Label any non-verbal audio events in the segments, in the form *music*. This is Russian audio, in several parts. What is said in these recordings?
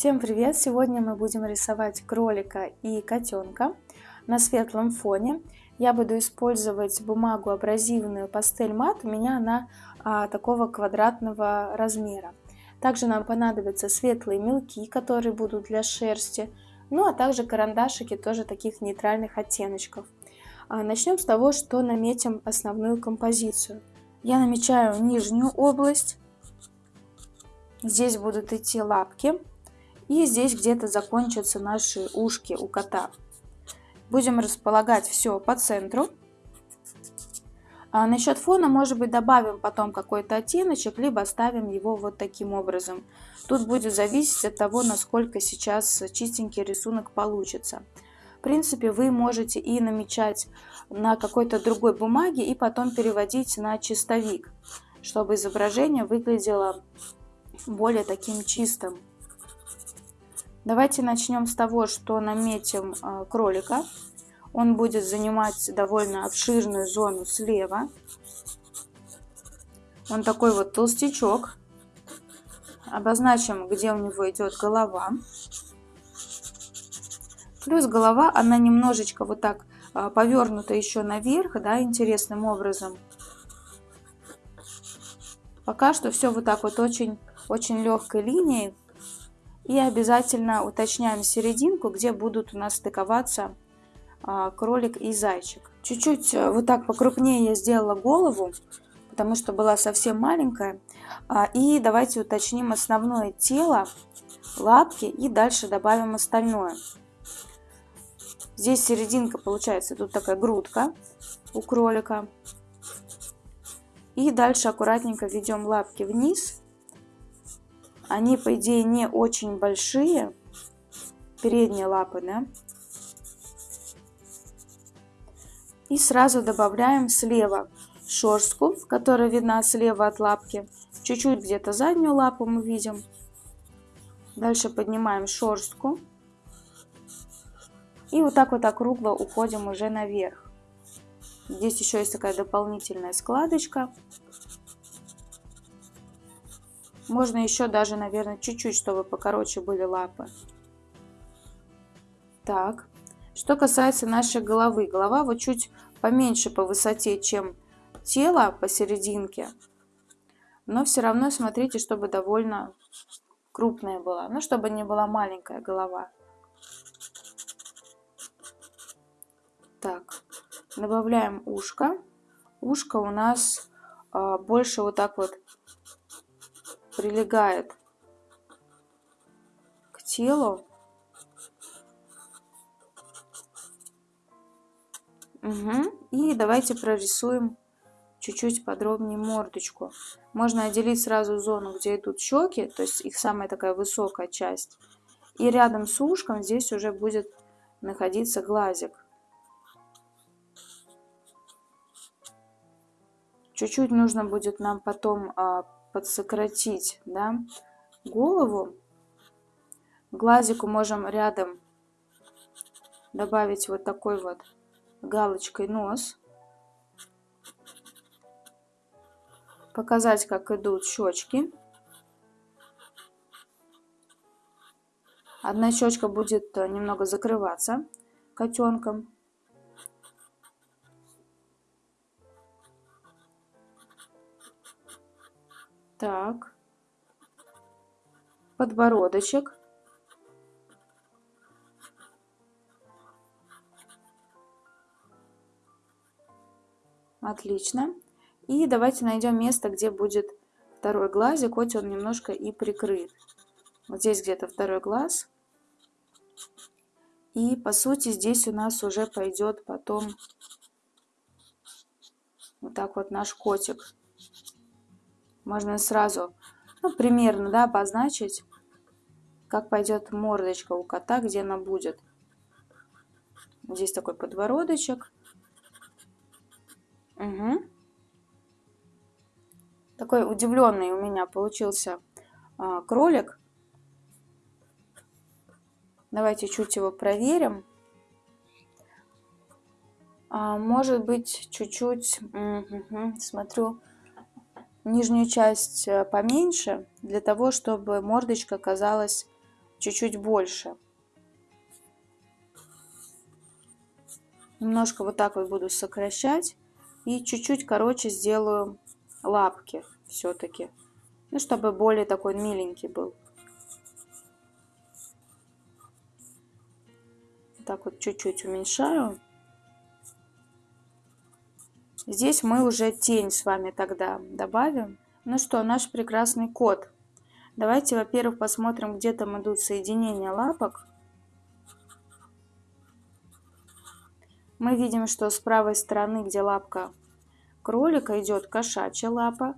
Всем привет! Сегодня мы будем рисовать кролика и котенка на светлом фоне. Я буду использовать бумагу абразивную пастель мат, у меня она а, такого квадратного размера. Также нам понадобятся светлые мелки, которые будут для шерсти, ну а также карандашики тоже таких нейтральных оттеночков. А, начнем с того, что наметим основную композицию. Я намечаю нижнюю область, здесь будут идти лапки. И здесь где-то закончатся наши ушки у кота. Будем располагать все по центру. А насчет фона, может быть, добавим потом какой-то оттеночек, либо оставим его вот таким образом. Тут будет зависеть от того, насколько сейчас чистенький рисунок получится. В принципе, вы можете и намечать на какой-то другой бумаге, и потом переводить на чистовик, чтобы изображение выглядело более таким чистым. Давайте начнем с того, что наметим э, кролика. Он будет занимать довольно обширную зону слева. Он такой вот толстячок. Обозначим, где у него идет голова. Плюс голова, она немножечко вот так э, повернута еще наверх, да, интересным образом. Пока что все вот так вот очень, очень легкой линией. И обязательно уточняем серединку, где будут у нас стыковаться а, кролик и зайчик. Чуть-чуть э, вот так покрупнее я сделала голову, потому что была совсем маленькая. А, и давайте уточним основное тело, лапки и дальше добавим остальное. Здесь серединка получается, тут такая грудка у кролика. И дальше аккуратненько ведем лапки вниз они, по идее, не очень большие. Передние лапы, да? И сразу добавляем слева шерстку, которая видна слева от лапки. Чуть-чуть где-то заднюю лапу мы видим. Дальше поднимаем шерстку. И вот так вот округло уходим уже наверх. Здесь еще есть такая дополнительная складочка. Можно еще даже, наверное, чуть-чуть, чтобы покороче были лапы. Так, что касается нашей головы. Голова вот чуть поменьше по высоте, чем тело посерединке. Но все равно смотрите, чтобы довольно крупная была. Ну, чтобы не была маленькая голова. Так, добавляем ушко. Ушко у нас э, больше вот так вот прилегает к телу. Угу. И давайте прорисуем чуть-чуть подробнее мордочку. Можно отделить сразу зону, где идут щеки, то есть их самая такая высокая часть. И рядом с ушком здесь уже будет находиться глазик. Чуть-чуть нужно будет нам потом а, подсократить да, голову. Глазику можем рядом добавить вот такой вот галочкой нос. Показать, как идут щечки. Одна щечка будет э, немного закрываться котенком. Так. Подбородочек. Отлично. И давайте найдем место, где будет второй глазик, хоть он немножко и прикрыт. Вот здесь где-то второй глаз. И по сути здесь у нас уже пойдет потом вот так вот наш котик. Можно сразу, ну, примерно, да, обозначить, как пойдет мордочка у кота, где она будет. Здесь такой подбородочек. Угу. Такой удивленный у меня получился а, кролик. Давайте чуть его проверим. А, может быть, чуть-чуть, угу, смотрю, нижнюю часть э, поменьше, для того, чтобы мордочка казалась чуть-чуть больше. Немножко вот так вот буду сокращать. И чуть-чуть короче сделаю лапки все-таки. Ну, чтобы более такой миленький был. Так вот чуть-чуть уменьшаю. Здесь мы уже тень с вами тогда добавим. Ну что, наш прекрасный кот. Давайте, во-первых, посмотрим, где там идут соединения лапок. Мы видим, что с правой стороны, где лапка кролика, идет кошачья лапа.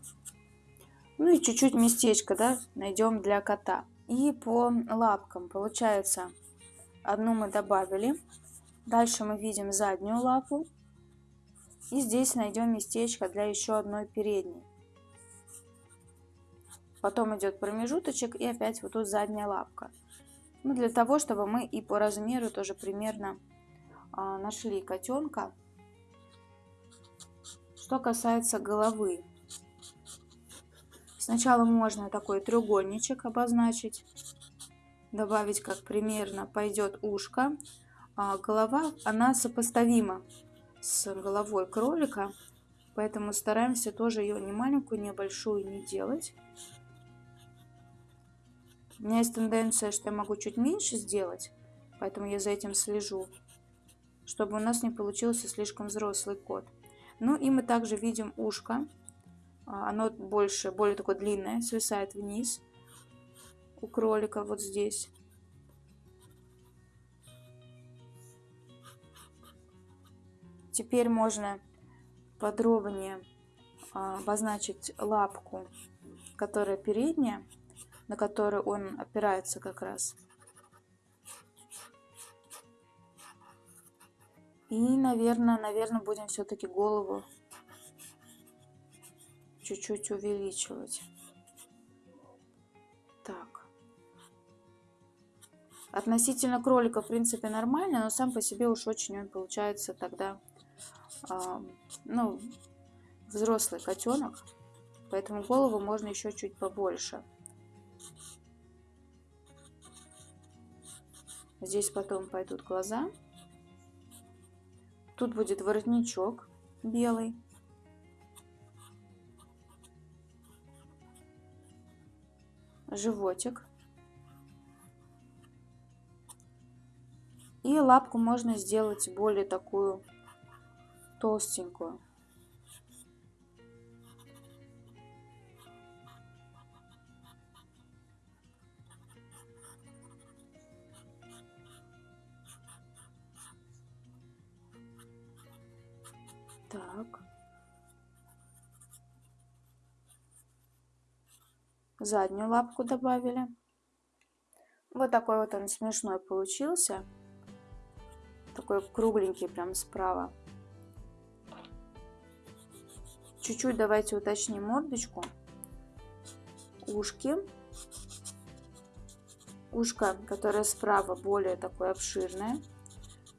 Ну и чуть-чуть местечко, да, найдем для кота. И по лапкам, получается, одну мы добавили. Дальше мы видим заднюю лапу. И здесь найдем местечко для еще одной передней. Потом идет промежуточек и опять вот тут задняя лапка. Ну, для того, чтобы мы и по размеру тоже примерно а, нашли котенка. Что касается головы. Сначала можно такой треугольничек обозначить. Добавить, как примерно пойдет ушко. А голова, она сопоставима с головой кролика. Поэтому стараемся тоже ее не маленькую, не большую не делать. У меня есть тенденция, что я могу чуть меньше сделать, поэтому я за этим слежу, чтобы у нас не получился слишком взрослый кот. Ну и мы также видим ушко. А, оно больше, более такое длинное, свисает вниз у кролика вот здесь. Теперь можно подробнее а, обозначить лапку, которая передняя на который он опирается как раз. И, наверное, наверное, будем все-таки голову чуть-чуть увеличивать. Так. Относительно кролика, в принципе, нормально, но сам по себе уж очень он получается тогда, ну, взрослый котенок. Поэтому голову можно еще чуть побольше. Здесь потом пойдут глаза. Тут будет воротничок белый. Животик. И лапку можно сделать более такую толстенькую. Так. Заднюю лапку добавили. Вот такой вот он смешной получился. Такой кругленький прям справа. Чуть-чуть давайте уточним мордочку. Ушки. Ушко, которое справа более такое обширное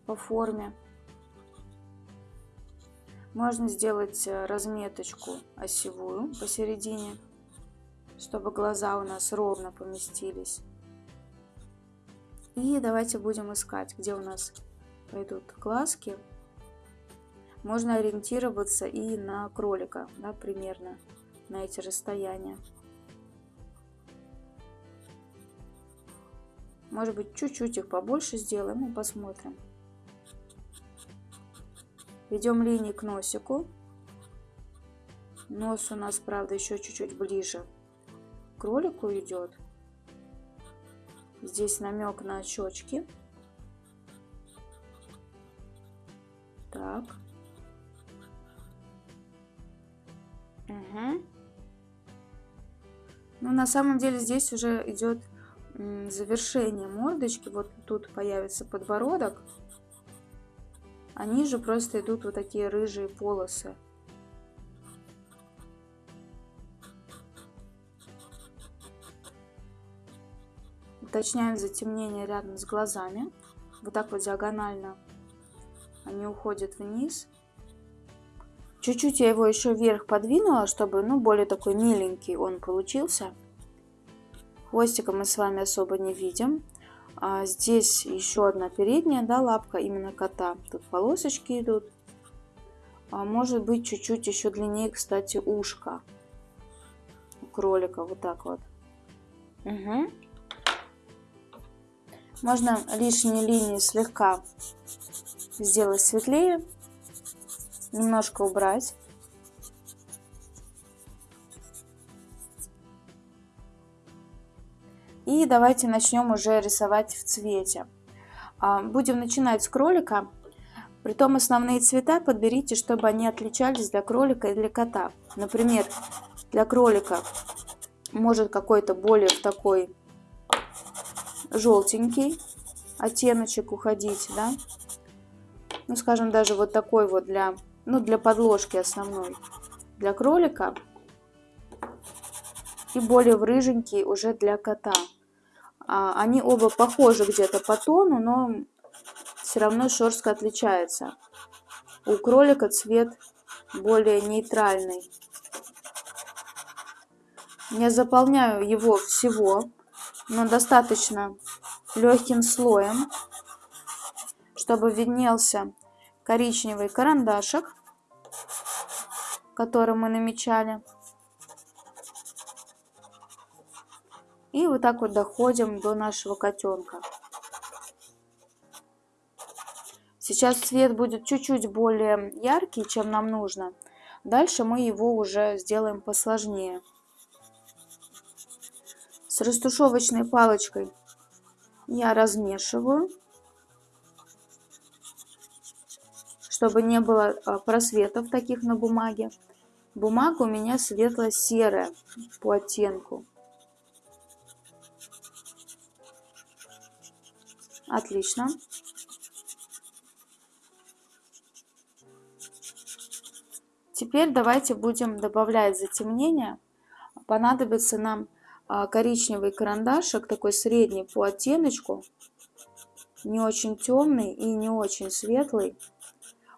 по форме. Можно сделать э, разметочку осевую посередине, чтобы глаза у нас ровно поместились. И давайте будем искать, где у нас пойдут глазки. Можно ориентироваться и на кролика, да, примерно на эти расстояния. Может быть, чуть-чуть их побольше сделаем и посмотрим. Ведем линии к носику. Нос у нас, правда, еще чуть-чуть ближе к кролику идет. Здесь намек на щечки. Так. Угу. Ну, на самом деле здесь уже идет завершение мордочки. Вот тут появится подбородок а ниже просто идут вот такие рыжие полосы. Уточняем затемнение рядом с глазами. Вот так вот диагонально они уходят вниз. Чуть-чуть я его еще вверх подвинула, чтобы, ну, более такой миленький он получился. Хвостика мы с вами особо не видим. А здесь еще одна передняя, да, лапка именно кота. Тут полосочки идут. А может быть чуть-чуть еще длиннее, кстати, ушко у кролика. Вот так вот. Угу. Можно лишние линии слегка сделать светлее, немножко убрать. И давайте начнем уже рисовать в цвете. А, будем начинать с кролика. Притом основные цвета подберите, чтобы они отличались для кролика и для кота. Например, для кролика может какой-то более такой желтенький оттеночек уходить, да. Ну, скажем, даже вот такой вот для, ну, для подложки основной. Для кролика и более в рыженький уже для кота. А, они оба похожи где-то по тону, но все равно шерстка отличается. У кролика цвет более нейтральный. Я заполняю его всего, но достаточно легким слоем, чтобы виднелся коричневый карандашик, который мы намечали. И вот так вот доходим до нашего котенка. Сейчас цвет будет чуть-чуть более яркий, чем нам нужно. Дальше мы его уже сделаем посложнее. С растушевочной палочкой я размешиваю, чтобы не было а, просветов таких на бумаге. Бумага у меня светло-серая по оттенку. Отлично. Теперь давайте будем добавлять затемнение. Понадобится нам а, коричневый карандашик, такой средний по оттеночку, не очень темный и не очень светлый.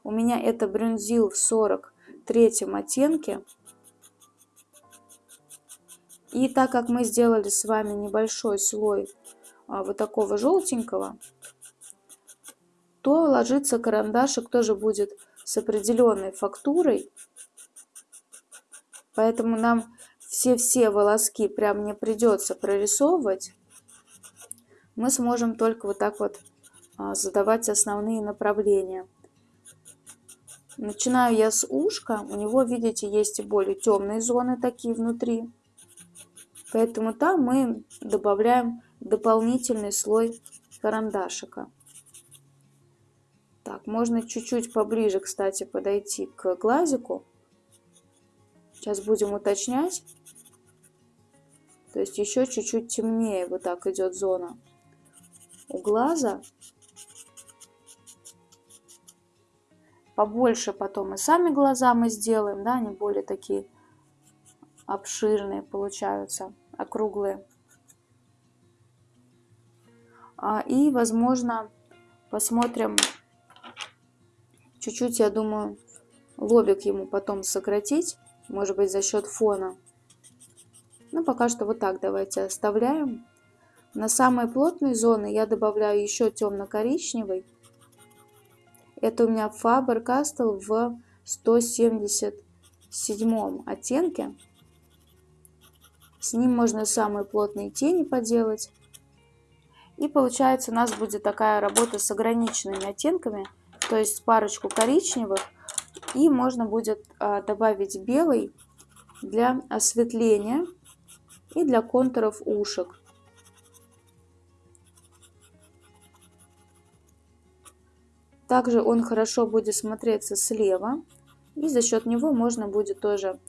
У меня это брюнзил в 43 оттенке. И так как мы сделали с вами небольшой слой а, вот такого желтенького, то ложится карандашик тоже будет с определенной фактурой. Поэтому нам все-все волоски прям не придется прорисовывать. Мы сможем только вот так вот а, задавать основные направления. Начинаю я с ушка. У него, видите, есть и более темные зоны такие внутри. Поэтому там мы добавляем дополнительный слой карандашика. Так, можно чуть-чуть поближе, кстати, подойти к глазику. Сейчас будем уточнять. То есть еще чуть-чуть темнее вот так идет зона у глаза. Побольше потом и сами глаза мы сделаем, да, они более такие обширные получаются, округлые. А, и, возможно, посмотрим чуть-чуть, я думаю, лобик ему потом сократить, может быть, за счет фона. Ну, пока что вот так давайте оставляем. На самые плотные зоны я добавляю еще темно-коричневый. Это у меня Faber-Castell в 177 оттенке. С ним можно самые плотные тени поделать. И получается у нас будет такая работа с ограниченными оттенками, то есть парочку коричневых. И можно будет а, добавить белый для осветления и для контуров ушек. Также он хорошо будет смотреться слева. И за счет него можно будет тоже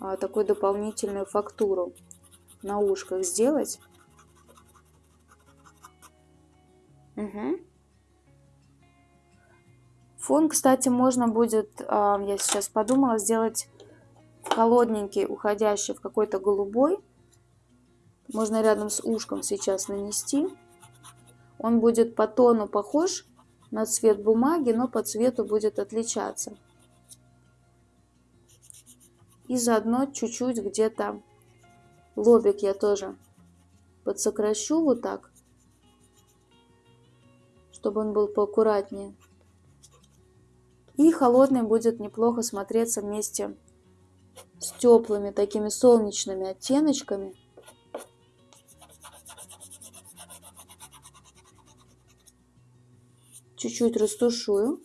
а, такую дополнительную фактуру на ушках сделать. Угу. Фон, кстати, можно будет, а, я сейчас подумала, сделать холодненький, уходящий в какой-то голубой. Можно рядом с ушком сейчас нанести. Он будет по тону похож на цвет бумаги, но по цвету будет отличаться. И заодно чуть-чуть где-то лобик я тоже подсокращу вот так чтобы он был поаккуратнее. И холодный будет неплохо смотреться вместе с теплыми такими солнечными оттеночками. Чуть-чуть растушую.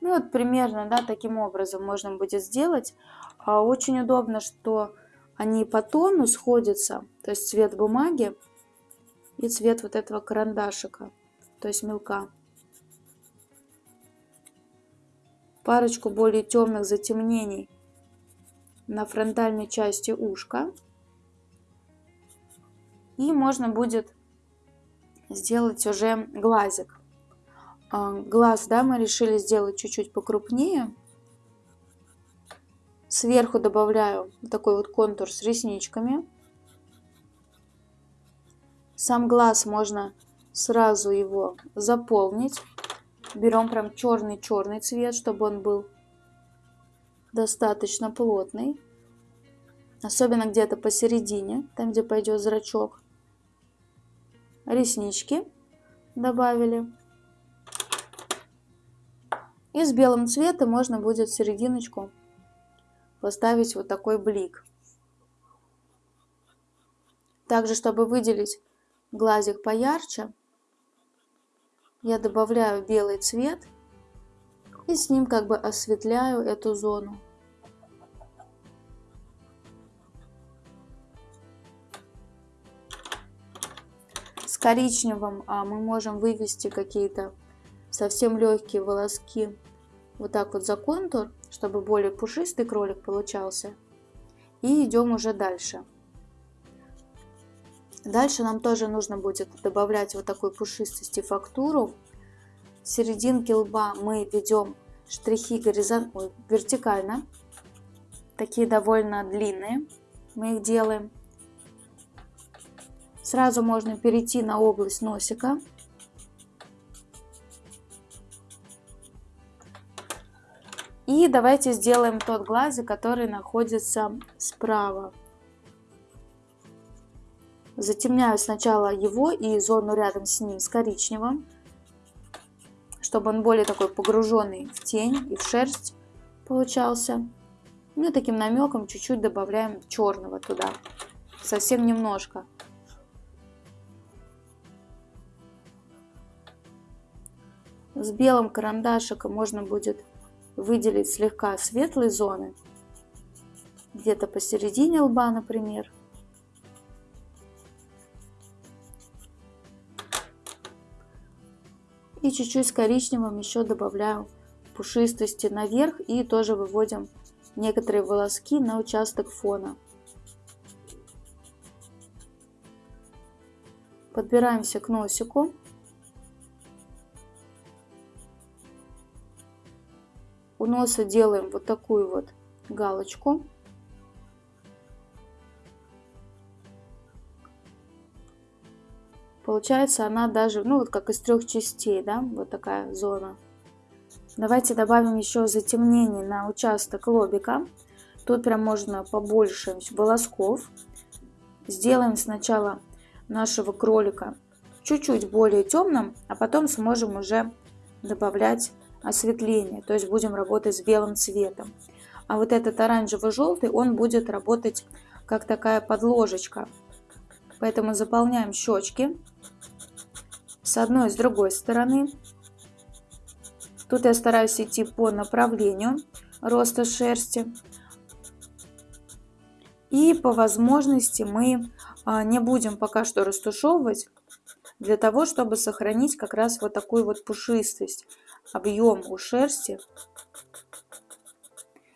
Ну вот примерно, да, таким образом можно будет сделать. А очень удобно, что они по тону сходятся, то есть цвет бумаги и цвет вот этого карандашика, то есть мелка. Парочку более темных затемнений на фронтальной части ушка. И можно будет сделать уже глазик. А, глаз, да, мы решили сделать чуть-чуть покрупнее. Сверху добавляю такой вот контур с ресничками. Сам глаз можно сразу его заполнить. Берем прям черный-черный цвет, чтобы он был достаточно плотный. Особенно где-то посередине, там где пойдет зрачок. Реснички добавили. И с белым цветом можно будет в серединочку поставить вот такой блик. Также, чтобы выделить глазик поярче, я добавляю белый цвет и с ним как бы осветляю эту зону. С коричневым а, мы можем вывести какие-то совсем легкие волоски вот так вот за контур, чтобы более пушистый кролик получался. И идем уже дальше. Дальше нам тоже нужно будет добавлять вот такой пушистости фактуру. В серединке лба мы ведем штрихи горизон... Ой, вертикально. Такие довольно длинные. Мы их делаем. Сразу можно перейти на область носика. И давайте сделаем тот глазик, который находится справа. Затемняю сначала его и зону рядом с ним с коричневым, чтобы он более такой погруженный в тень и в шерсть получался. Ну и таким намеком чуть-чуть добавляем черного туда, совсем немножко. С белым карандашиком можно будет выделить слегка светлые зоны, где-то посередине лба, например. И чуть-чуть с коричневым еще добавляю пушистости наверх и тоже выводим некоторые волоски на участок фона. Подбираемся к носику. У носа делаем вот такую вот галочку. Получается она даже, ну вот как из трех частей, да, вот такая зона. Давайте добавим еще затемнение на участок лобика. Тут прям можно побольше волосков. Сделаем сначала нашего кролика чуть-чуть более темным, а потом сможем уже добавлять осветление, то есть будем работать с белым цветом. А вот этот оранжево-желтый, он будет работать как такая подложечка. Поэтому заполняем щечки с одной и с другой стороны. Тут я стараюсь идти по направлению роста шерсти. И по возможности мы а, не будем пока что растушевывать, для того, чтобы сохранить как раз вот такую вот пушистость объем у шерсти.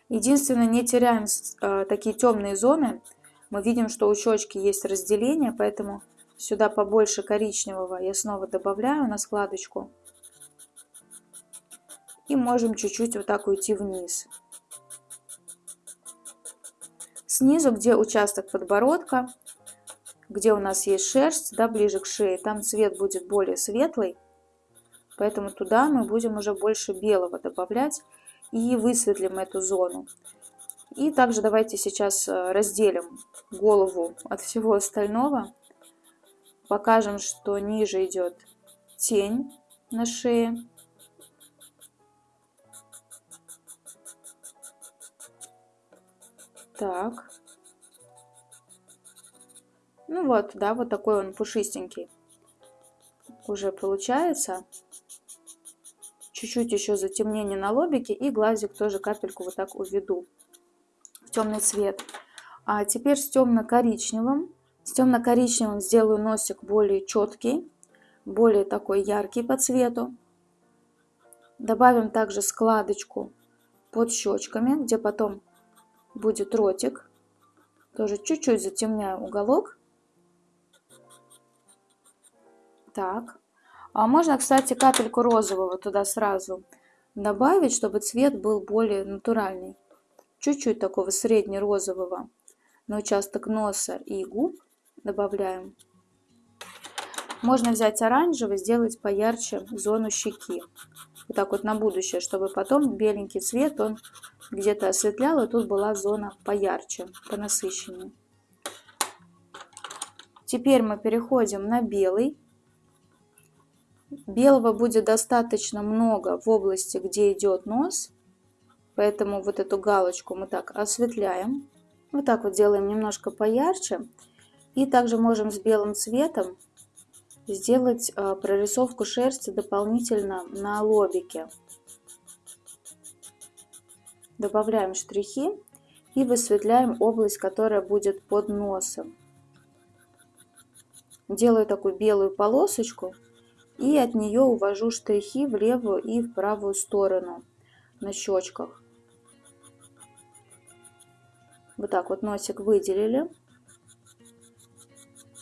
Единственное, не теряем э, такие темные зоны. Мы видим, что у щечки есть разделение, поэтому сюда побольше коричневого я снова добавляю на складочку. И можем чуть-чуть вот так уйти вниз. Снизу, где участок подбородка, где у нас есть шерсть, да, ближе к шее, там цвет будет более светлый. Поэтому туда мы будем уже больше белого добавлять и высветлим эту зону. И также давайте сейчас э, разделим голову от всего остального. Покажем, что ниже идет тень на шее. Так. Ну вот, да, вот такой он пушистенький уже получается. Чуть-чуть еще затемнение на лобике и глазик тоже капельку вот так уведу в темный цвет. А теперь с темно-коричневым. С темно-коричневым сделаю носик более четкий, более такой яркий по цвету. Добавим также складочку под щечками, где потом будет ротик. Тоже чуть-чуть затемняю уголок. Так. А можно, кстати, капельку розового туда сразу добавить, чтобы цвет был более натуральный. Чуть-чуть такого средне-розового на участок носа и губ добавляем. Можно взять оранжевый, сделать поярче зону щеки. Вот так вот на будущее, чтобы потом беленький цвет он где-то осветлял, и тут была зона поярче, понасыщеннее. Теперь мы переходим на белый. Белого будет достаточно много в области, где идет нос. Поэтому вот эту галочку мы так осветляем. Вот так вот делаем немножко поярче. И также можем с белым цветом сделать а, прорисовку шерсти дополнительно на лобике. Добавляем штрихи и высветляем область, которая будет под носом. Делаю такую белую полосочку и от нее увожу штрихи в левую и в правую сторону на щечках. Вот так вот носик выделили.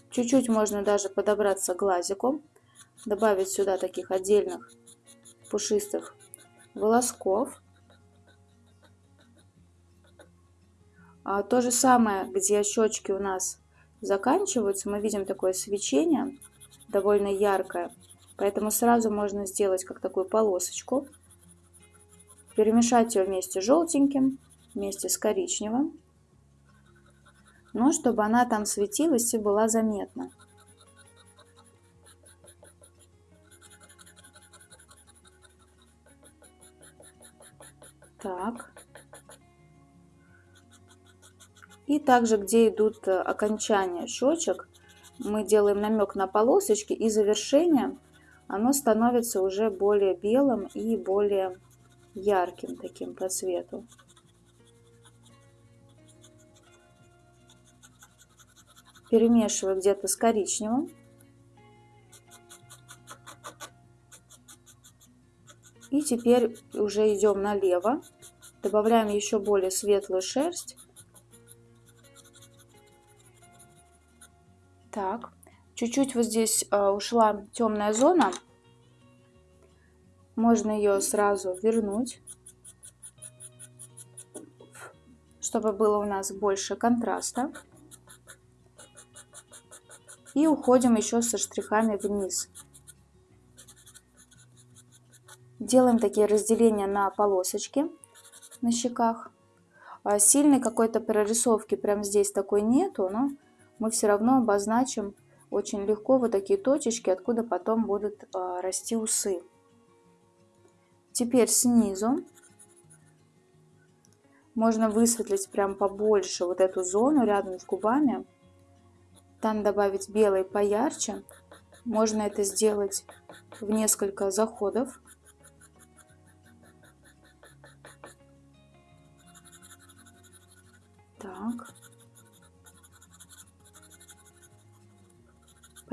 Чуть-чуть можно даже подобраться глазиком, добавить сюда таких отдельных пушистых волосков. А то же самое, где щечки у нас заканчиваются, мы видим такое свечение довольно яркое. Поэтому сразу можно сделать как такую полосочку, перемешать ее вместе с желтеньким, вместе с коричневым, но чтобы она там светилась и была заметна. Так. И также, где идут э, окончания щечек, мы делаем намек на полосочки и завершение оно становится уже более белым и более ярким таким по цвету. Перемешиваю где-то с коричневым. И теперь уже идем налево. Добавляем еще более светлую шерсть. Так. Чуть-чуть вот здесь э, ушла темная зона. Можно ее сразу вернуть, чтобы было у нас больше контраста. И уходим еще со штрихами вниз. Делаем такие разделения на полосочки на щеках. А сильной какой-то прорисовки прям здесь такой нету, но мы все равно обозначим очень легко вот такие точечки, откуда потом будут а, расти усы. Теперь снизу можно высветлить прям побольше вот эту зону рядом с губами. Там добавить белый поярче. Можно это сделать в несколько заходов. Так.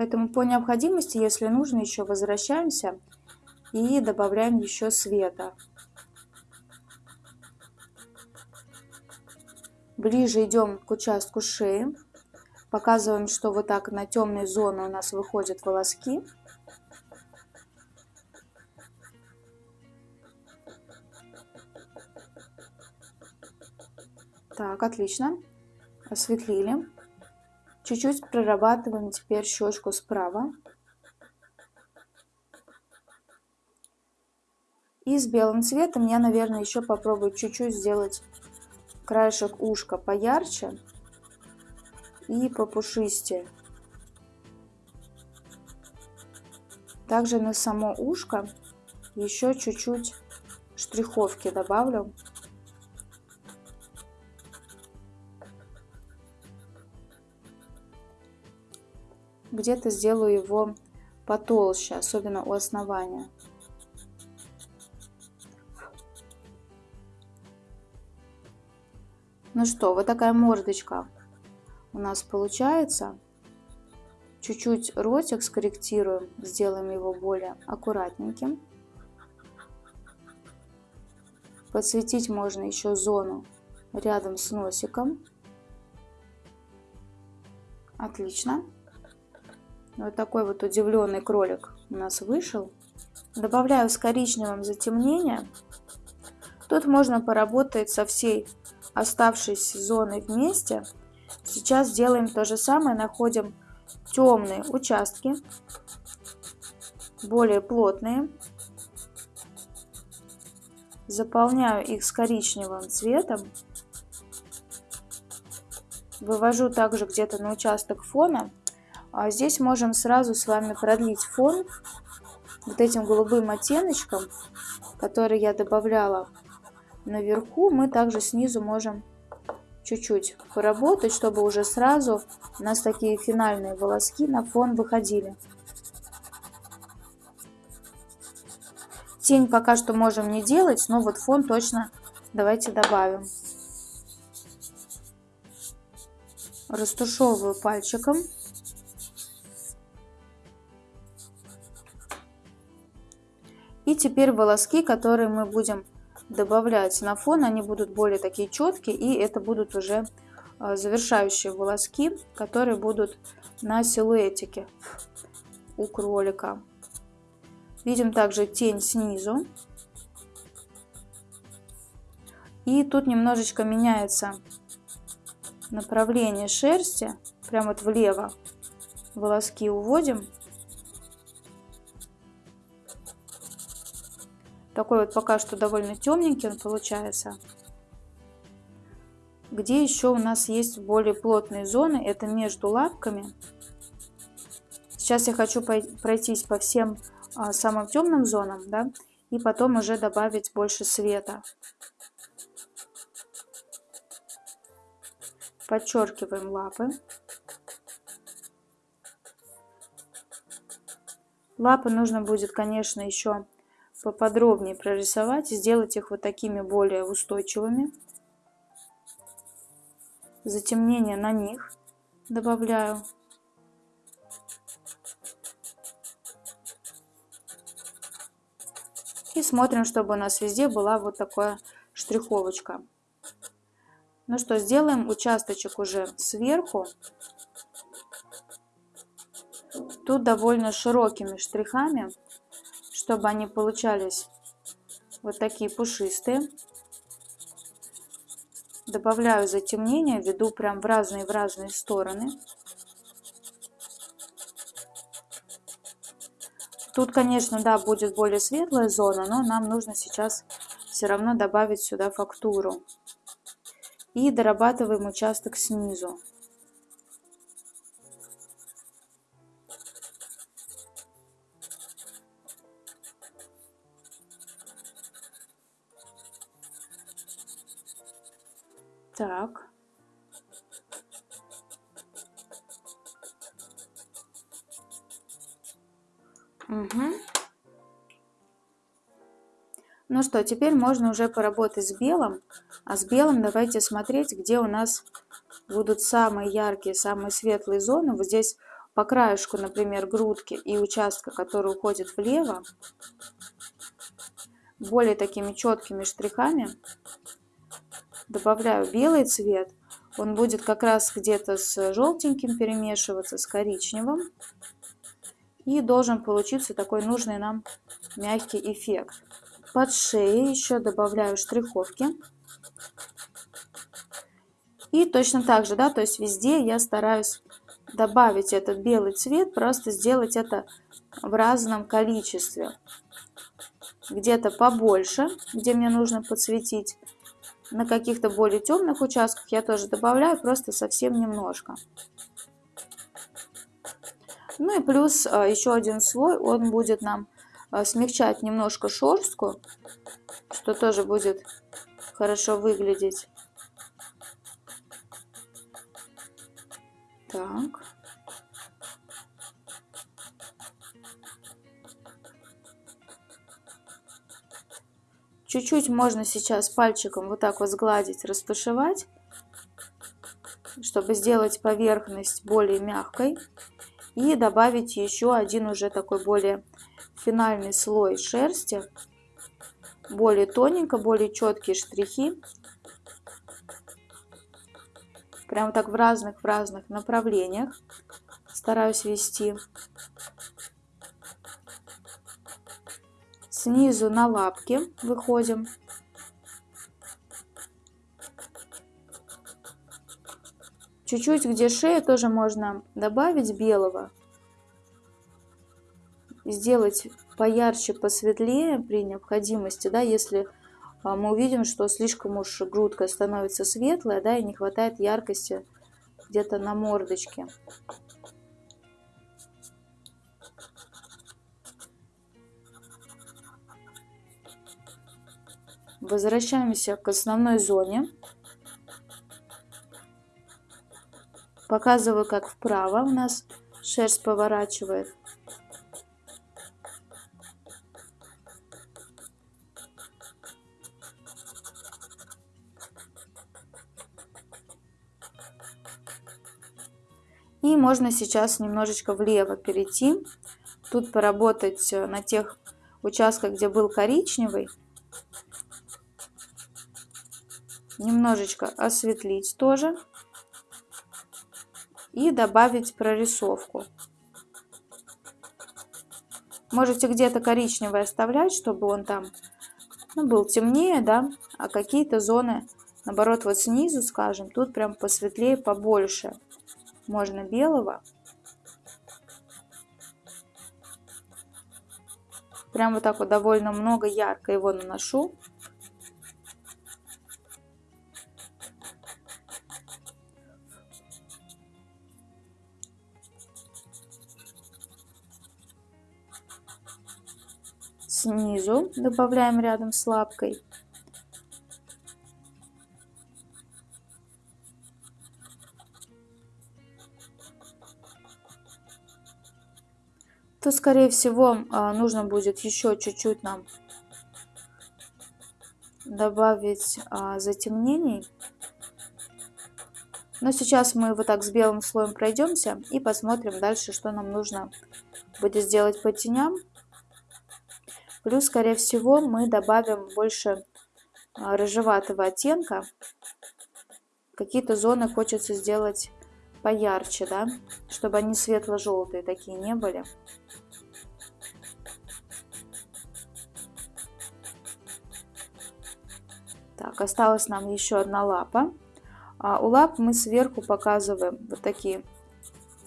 Поэтому по необходимости, если нужно, еще возвращаемся и добавляем еще света. Ближе идем к участку шеи. Показываем, что вот так на темной зоне у нас выходят волоски. Так, отлично. Осветлили. Чуть-чуть прорабатываем теперь щечку справа. И с белым цветом я, наверное, еще попробую чуть-чуть сделать краешек ушка поярче и попушистее. Также на само ушко еще чуть-чуть штриховки добавлю. Где-то сделаю его потолще, особенно у основания. Ну что, вот такая мордочка у нас получается. Чуть-чуть ротик скорректируем, сделаем его более аккуратненьким. Подсветить можно еще зону рядом с носиком. Отлично. Вот такой вот удивленный кролик у нас вышел. Добавляю с коричневым затемнение. Тут можно поработать со всей оставшейся зоной вместе. Сейчас делаем то же самое, находим темные участки, более плотные. Заполняю их с коричневым цветом. Вывожу также где-то на участок фона. А здесь можем сразу с вами продлить фон вот этим голубым оттеночком, который я добавляла наверху. Мы также снизу можем чуть-чуть поработать, чтобы уже сразу у нас такие финальные волоски на фон выходили. Тень пока что можем не делать, но вот фон точно давайте добавим. Растушевываю пальчиком. И теперь волоски, которые мы будем добавлять на фон, они будут более такие четкие, и это будут уже а, завершающие волоски, которые будут на силуэтике у кролика. Видим также тень снизу. И тут немножечко меняется направление шерсти, прямо вот влево волоски уводим. Такой вот пока что довольно темненький он получается. Где еще у нас есть более плотные зоны, это между лапками. Сейчас я хочу пройтись по всем а, самым темным зонам, да, и потом уже добавить больше света. Подчеркиваем лапы. Лапы нужно будет, конечно, еще поподробнее прорисовать сделать их вот такими более устойчивыми. Затемнение на них добавляю. И смотрим, чтобы у нас везде была вот такая штриховочка. Ну что, сделаем участочек уже сверху. Тут довольно широкими штрихами чтобы они получались вот такие пушистые. Добавляю затемнение, веду прям в разные в разные стороны. Тут, конечно, да, будет более светлая зона, но нам нужно сейчас все равно добавить сюда фактуру. И дорабатываем участок снизу. Ну что, теперь можно уже поработать с белым. А с белым давайте смотреть, где у нас будут самые яркие, самые светлые зоны. Вот здесь по краешку, например, грудки и участка, который уходит влево, более такими четкими штрихами добавляю белый цвет, он будет как раз где-то с желтеньким перемешиваться, с коричневым. И должен получиться такой нужный нам мягкий эффект. Под шеей еще добавляю штриховки. И точно так же, да, то есть везде я стараюсь добавить этот белый цвет, просто сделать это в разном количестве. Где-то побольше, где мне нужно подсветить, на каких-то более темных участках я тоже добавляю, просто совсем немножко. Ну и плюс а, еще один слой, он будет нам смягчать немножко шерстку, что тоже будет хорошо выглядеть. Так. Чуть-чуть можно сейчас пальчиком вот так вот сгладить, растушевать, чтобы сделать поверхность более мягкой. И добавить еще один уже такой более финальный слой шерсти. Более тоненько, более четкие штрихи. Прямо так в разных-в разных направлениях стараюсь вести. снизу на лапки выходим. Чуть-чуть, где шея, тоже можно добавить белого. Сделать поярче, посветлее при необходимости, да, если а, мы увидим, что слишком уж грудка становится светлая, да, и не хватает яркости где-то на мордочке. Возвращаемся к основной зоне. Показываю, как вправо у нас шерсть поворачивает. И можно сейчас немножечко влево перейти. Тут поработать на тех участках, где был коричневый немножечко осветлить тоже и добавить прорисовку. Можете где-то коричневый оставлять, чтобы он там ну, был темнее, да, а какие-то зоны, наоборот, вот снизу, скажем, тут прям посветлее, побольше. Можно белого. Прям вот так вот довольно много ярко его наношу. снизу добавляем рядом с лапкой. То скорее всего а, нужно будет еще чуть-чуть нам добавить а, затемнений. Но сейчас мы вот так с белым слоем пройдемся и посмотрим дальше, что нам нужно будет сделать по теням. Плюс, скорее всего, мы добавим больше а, рыжеватого оттенка. Какие-то зоны хочется сделать поярче, да, чтобы они светло-желтые такие не были. Осталась нам еще одна лапа. А у лап мы сверху показываем вот такие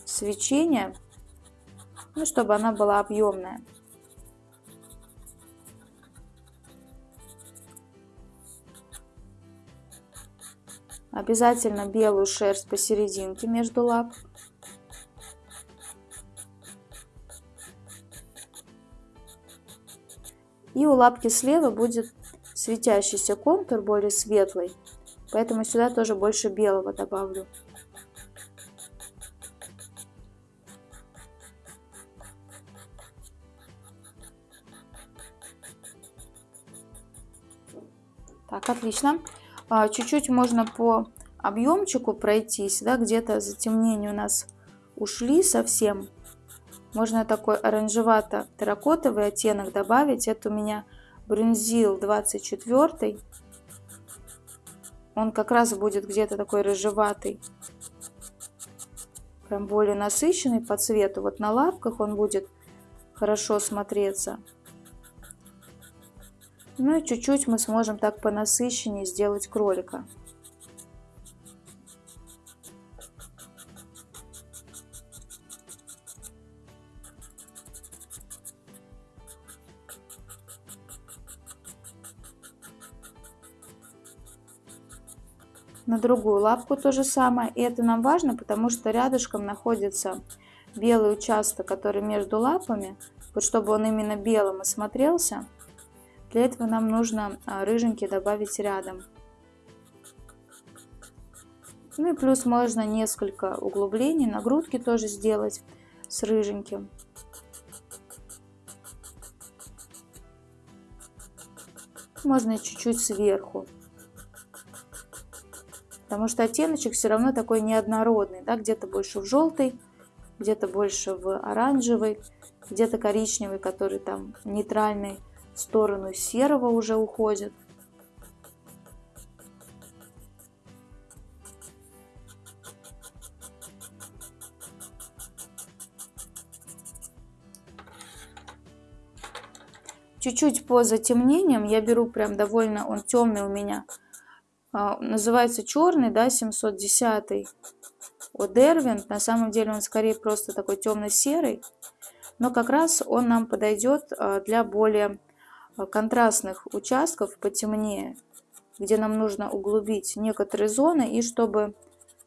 свечения, ну, чтобы она была объемная. Обязательно белую шерсть посерединке между лап. И у лапки слева будет светящийся контур, более светлый. Поэтому сюда тоже больше белого добавлю. Так, отлично. А, чуть-чуть можно по объемчику пройтись, да, где-то затемнения у нас ушли совсем. Можно такой оранжевато-терракотовый оттенок добавить. Это у меня брюнзил 24. Он как раз будет где-то такой рыжеватый. Прям более насыщенный по цвету. Вот на лапках он будет хорошо смотреться. Ну и чуть-чуть мы сможем так по насыщеннее сделать кролика. На другую лапку то же самое. И это нам важно, потому что рядышком находится белый участок, который между лапами, вот чтобы он именно белым и смотрелся, для этого нам нужно а, рыженький добавить рядом. Ну и плюс можно несколько углублений на грудке тоже сделать с рыженьким. Можно чуть-чуть сверху. Потому что оттеночек все равно такой неоднородный, да, где-то больше в желтый, где-то больше в оранжевый, где-то коричневый, который там нейтральный, в сторону серого уже уходит. Чуть-чуть по затемнениям я беру прям довольно, он темный у меня, называется черный, да, 710 от Дервин. На самом деле он скорее просто такой темно-серый, но как раз он нам подойдет а, для более а, контрастных участков потемнее, где нам нужно углубить некоторые зоны и чтобы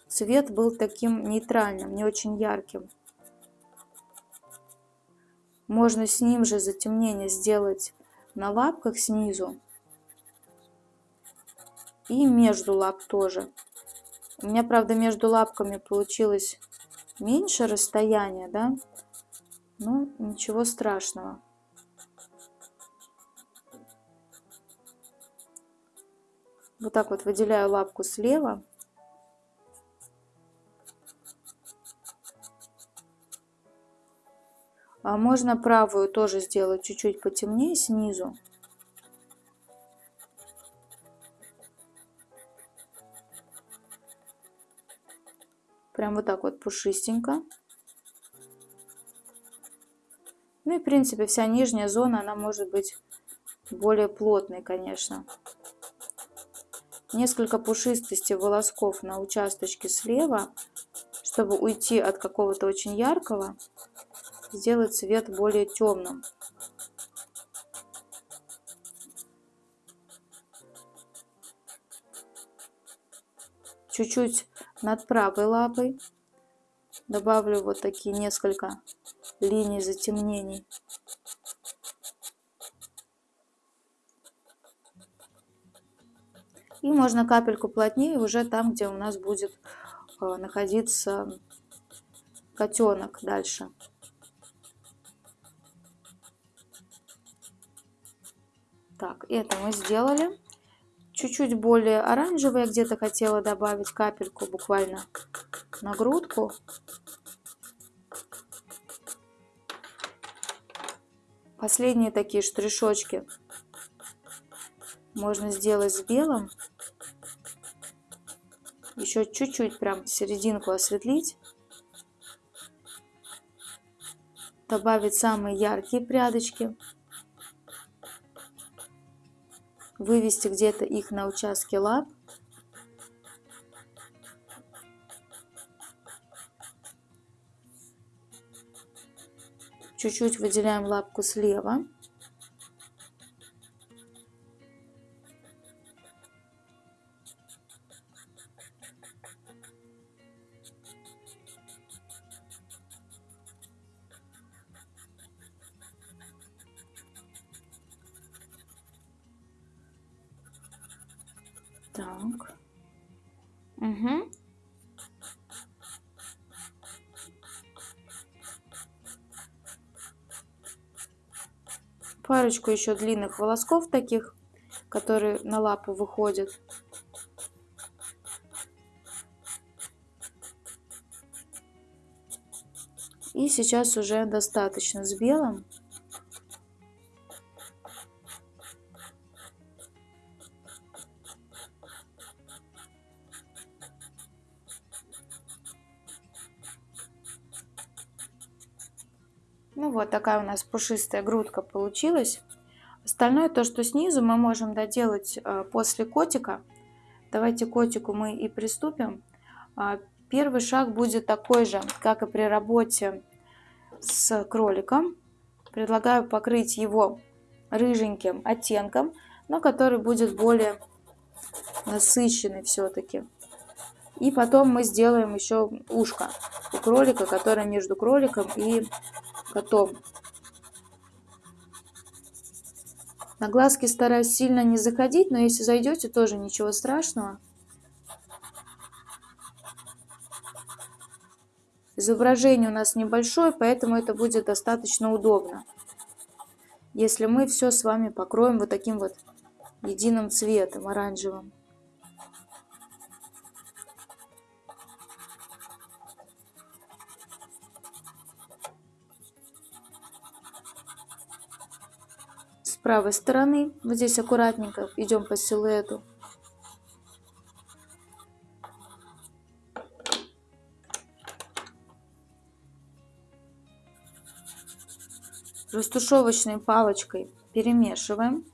цвет был таким нейтральным, не очень ярким. Можно с ним же затемнение сделать на лапках снизу. И между лап тоже. У меня, правда, между лапками получилось меньше расстояния, да? Ну, ничего страшного. Вот так вот выделяю лапку слева. А можно правую тоже сделать чуть-чуть потемнее снизу. Прям вот так вот пушистенько. Ну и в принципе вся нижняя зона, она может быть более плотной, конечно. Несколько пушистости волосков на участочке слева, чтобы уйти от какого-то очень яркого сделать цвет более темным. Чуть-чуть над правой лапой добавлю вот такие несколько линий затемнений. И можно капельку плотнее уже там, где у нас будет э, находиться котенок дальше. Так, это мы сделали. Чуть-чуть более оранжевый где-то хотела добавить капельку буквально на грудку. Последние такие штришочки можно сделать с белым. Еще чуть-чуть прям серединку осветлить. Добавить самые яркие прядочки. Вывести где-то их на участке лап. Чуть-чуть выделяем лапку слева. Парочку еще длинных волосков таких, которые на лапу выходят. И сейчас уже достаточно с белым. Такая у нас пушистая грудка получилась. Остальное, то, что снизу, мы можем доделать э, после котика. Давайте котику мы и приступим. А, первый шаг будет такой же, как и при работе с кроликом. Предлагаю покрыть его рыженьким оттенком, но который будет более насыщенный все-таки. И потом мы сделаем еще ушко у кролика, которое между кроликом и котом. На глазки стараюсь сильно не заходить, но если зайдете, тоже ничего страшного. Изображение у нас небольшое, поэтому это будет достаточно удобно. Если мы все с вами покроем вот таким вот единым цветом, оранжевым. Правой стороны. Вот здесь аккуратненько идем по силуэту. Растушевочной палочкой перемешиваем.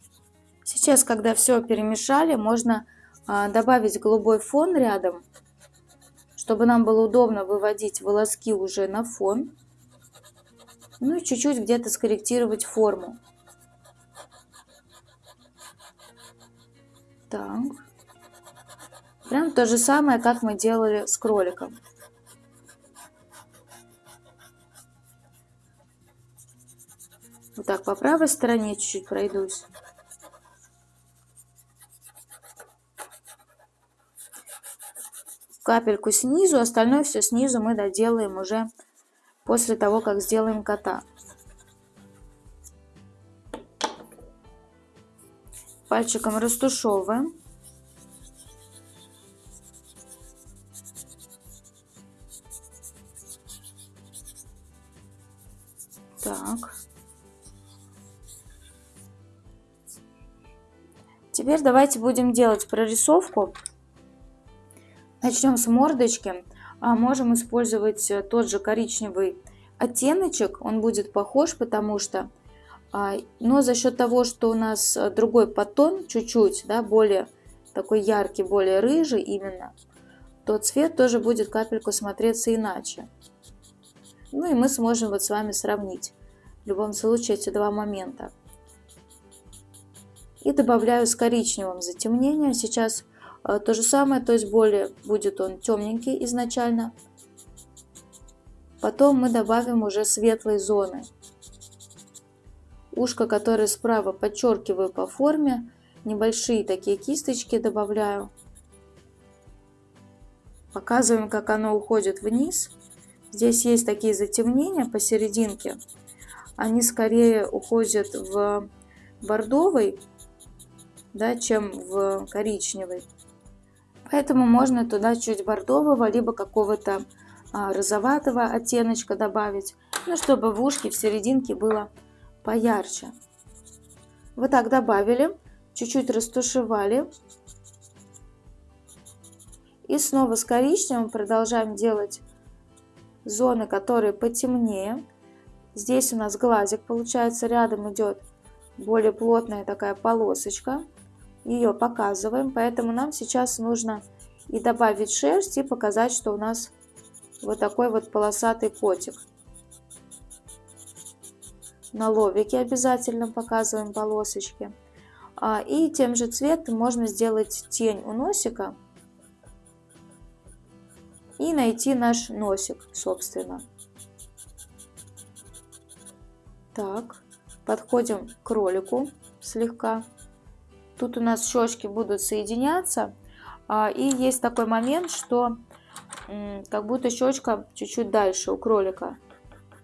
Сейчас, когда все перемешали, можно а, добавить голубой фон рядом, чтобы нам было удобно выводить волоски уже на фон. Ну и чуть-чуть где-то скорректировать форму. Так. Прям то же самое, как мы делали с кроликом. Вот так по правой стороне чуть-чуть пройдусь. Капельку снизу, остальное все снизу мы доделаем уже после того, как сделаем кота. Пальчиком растушевываем. Так. Теперь давайте будем делать прорисовку. Начнем с мордочки. А можем использовать тот же коричневый оттеночек. Он будет похож, потому что но за счет того, что у нас э, другой подтон, чуть-чуть, да, более такой яркий, более рыжий именно, то цвет тоже будет капельку смотреться иначе. Ну и мы сможем вот с вами сравнить в любом случае эти два момента. И добавляю с коричневым затемнение. Сейчас э, то же самое, то есть более будет он темненький изначально. Потом мы добавим уже светлой зоны. Ушко, которое справа подчеркиваю по форме. Небольшие такие кисточки добавляю. Показываем, как оно уходит вниз. Здесь есть такие затемнения посерединке. Они скорее уходят в бордовый, да, чем в коричневый. Поэтому можно туда чуть бордового, либо какого-то а, розоватого оттеночка добавить, ну, чтобы в ушке в серединке было поярче. Вот так добавили, чуть-чуть растушевали. И снова с коричневым продолжаем делать зоны, которые потемнее. Здесь у нас глазик получается, рядом идет более плотная такая полосочка. Ее показываем, поэтому нам сейчас нужно и добавить шерсть, и показать, что у нас вот такой вот полосатый котик. На лобике обязательно показываем полосочки. А, и тем же цветом можно сделать тень у носика и найти наш носик, собственно. Так, подходим к кролику слегка. Тут у нас щечки будут соединяться. А, и есть такой момент, что как будто щечка чуть-чуть дальше у кролика.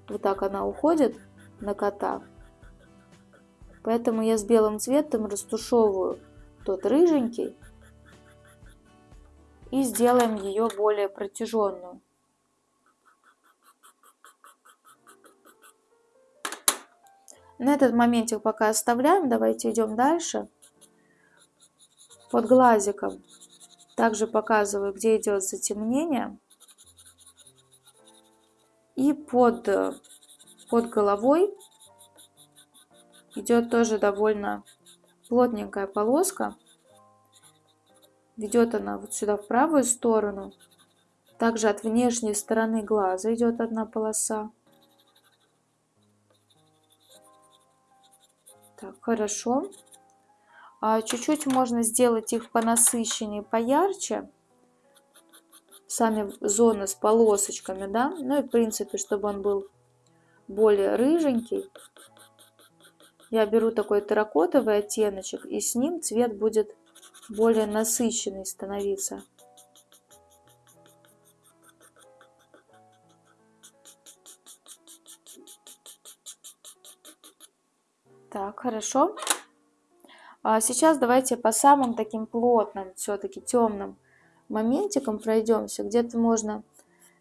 Вот так она уходит на кота. Поэтому я с белым цветом растушевываю тот рыженький и сделаем ее более протяженную. На этот моментик пока оставляем, давайте идем дальше. Под глазиком также показываю, где идет затемнение. И под под головой идет тоже довольно плотненькая полоска. Ведет она вот сюда в правую сторону. Также от внешней стороны глаза идет одна полоса. Так, хорошо. А чуть-чуть можно сделать их по насыщеннее, поярче. сами зоны с полосочками, да. Ну и в принципе, чтобы он был более рыженький, я беру такой терракотовый оттеночек, и с ним цвет будет более насыщенный становиться. Так, хорошо. А сейчас давайте по самым таким плотным, все-таки темным моментикам пройдемся. Где-то можно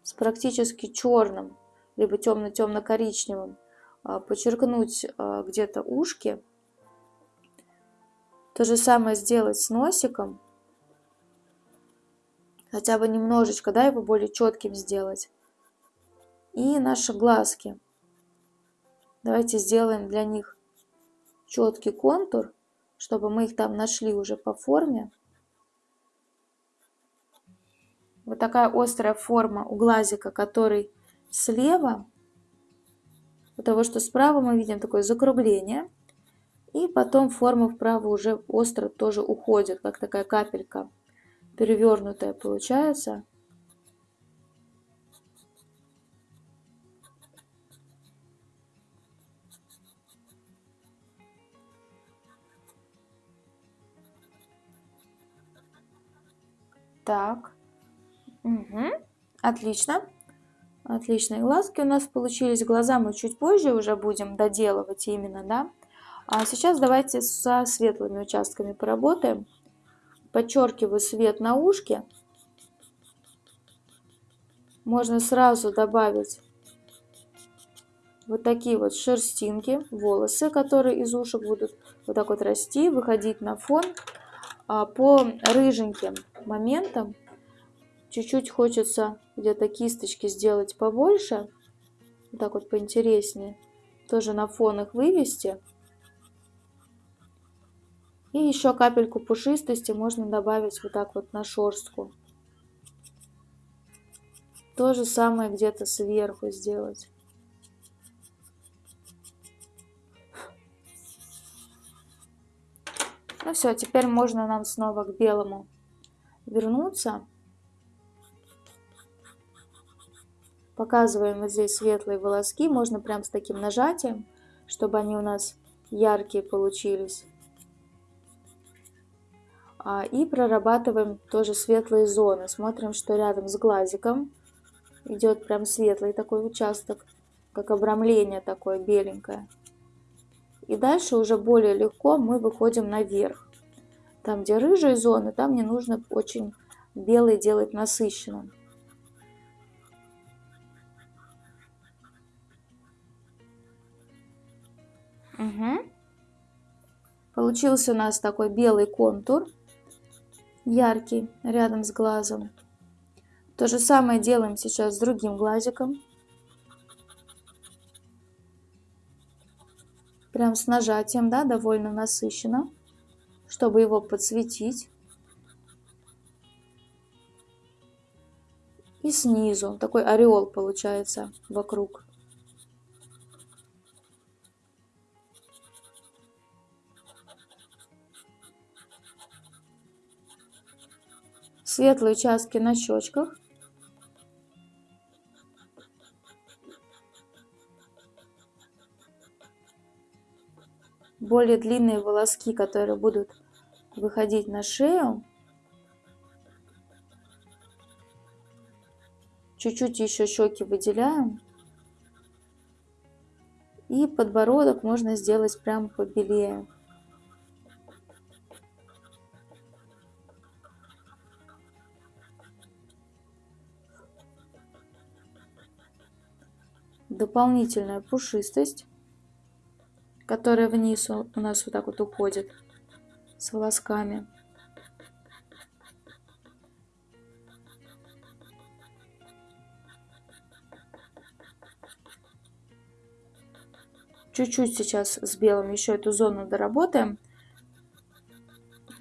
с практически черным, либо темно-темно-коричневым а, подчеркнуть а, где-то ушки. То же самое сделать с носиком. Хотя бы немножечко, да, его более четким сделать. И наши глазки. Давайте сделаем для них четкий контур, чтобы мы их там нашли уже по форме. Вот такая острая форма у глазика, который слева. У того, что справа мы видим такое закругление. И потом форма вправо уже остро тоже уходит, как такая капелька перевернутая получается. Так. Угу. Отлично. Отличные глазки у нас получились. Глаза мы чуть позже уже будем доделывать именно, да. А сейчас давайте со светлыми участками поработаем. Подчеркиваю свет на ушке. Можно сразу добавить вот такие вот шерстинки, волосы, которые из ушек будут вот так вот расти, выходить на фон. А по рыженьким моментам чуть-чуть хочется где-то кисточки сделать побольше, вот так вот поинтереснее, тоже на фон их вывести. И еще капельку пушистости можно добавить вот так вот на шерстку. То же самое где-то сверху сделать. Ну все, теперь можно нам снова к белому вернуться. Показываем вот здесь светлые волоски. Можно прям с таким нажатием, чтобы они у нас яркие получились. А, и прорабатываем тоже светлые зоны. Смотрим, что рядом с глазиком идет прям светлый такой участок, как обрамление такое беленькое. И дальше уже более легко мы выходим наверх. Там, где рыжие зоны, там не нужно очень белый делать насыщенным. Угу. Получился у нас такой белый контур, яркий, рядом с глазом. То же самое делаем сейчас с другим глазиком. прям с нажатием, да, довольно насыщенно, чтобы его подсветить. И снизу такой ореол получается вокруг. Светлые участки на щечках. более длинные волоски, которые будут выходить на шею. Чуть-чуть еще щеки выделяем. И подбородок можно сделать прям побелее. Дополнительная пушистость которая вниз у нас вот так вот уходит с волосками. Чуть-чуть сейчас с белым еще эту зону доработаем.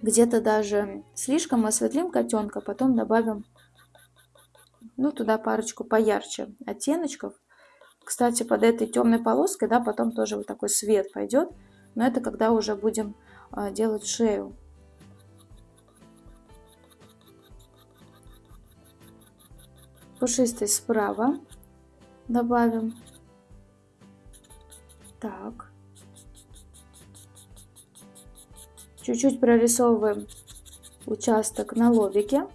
Где-то даже слишком осветлим котенка, потом добавим ну, туда парочку поярче оттеночков. Кстати, под этой темной полоской, да, потом тоже вот такой свет пойдет. Но это когда уже будем а, делать шею. Пушистый справа добавим. Так. Чуть-чуть прорисовываем участок на лобике.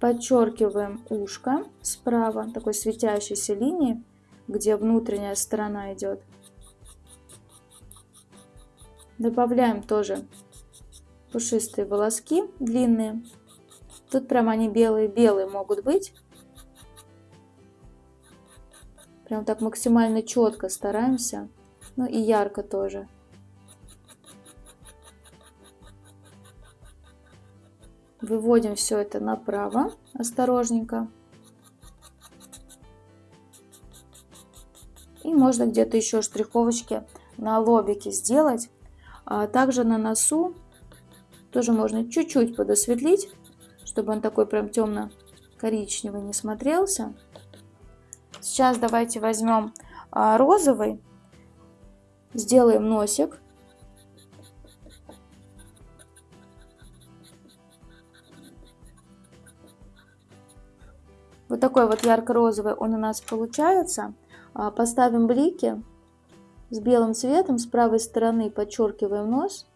Подчеркиваем ушко справа, такой светящейся линии, где внутренняя сторона идет. Добавляем тоже пушистые волоски длинные. Тут прям они белые-белые могут быть. Прям так максимально четко стараемся. Ну и ярко тоже. Выводим все это направо, осторожненько. И можно где-то еще штриховочки на лобике сделать. А также на носу тоже можно чуть-чуть подосветлить, чтобы он такой прям темно-коричневый не смотрелся. Сейчас давайте возьмем а, розовый, сделаем носик. Вот такой вот ярко-розовый он у нас получается. А, поставим блики с белым цветом. С правой стороны подчеркиваем нос.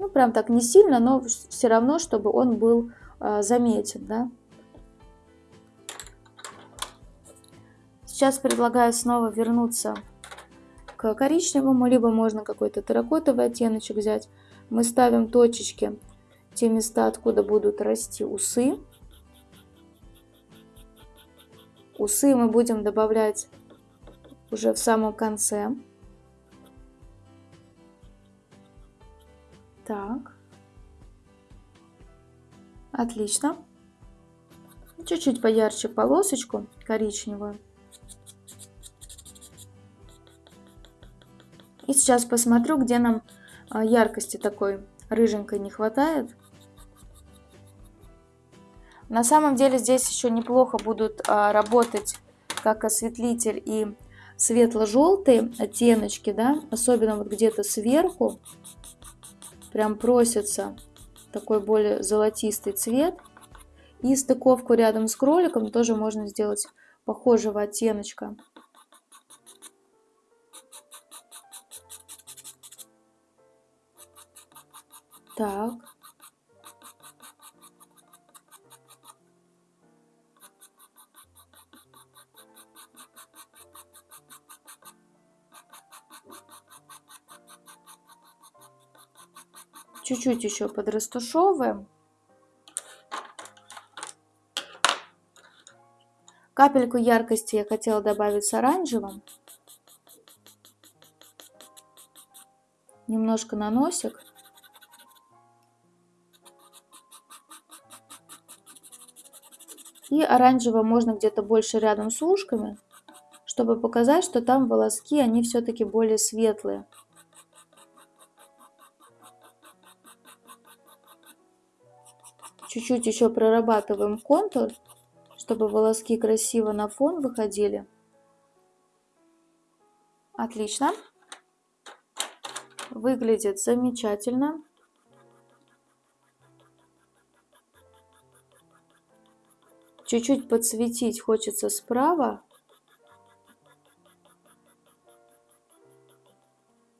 Ну, прям так не сильно, но все равно, чтобы он был а, заметен, да. Сейчас предлагаю снова вернуться к коричневому, либо можно какой-то терракотовый оттеночек взять. Мы ставим точечки, те места, откуда будут расти усы. Усы мы будем добавлять уже в самом конце. Так. Отлично. Чуть-чуть поярче полосочку коричневую. И сейчас посмотрю, где нам а, яркости такой рыженькой не хватает. На самом деле здесь еще неплохо будут а, работать как осветлитель и светло-желтые оттеночки, да, особенно вот где-то сверху, прям просится такой более золотистый цвет. И стыковку рядом с кроликом тоже можно сделать похожего оттеночка. Так. Чуть-чуть еще подрастушевываем. Капельку яркости я хотела добавить с оранжевым. Немножко на носик. И оранжевого можно где-то больше рядом с ушками, чтобы показать, что там волоски, они все-таки более светлые. Чуть-чуть еще прорабатываем контур, чтобы волоски красиво на фон выходили. Отлично. Выглядит замечательно. Чуть-чуть подсветить хочется справа.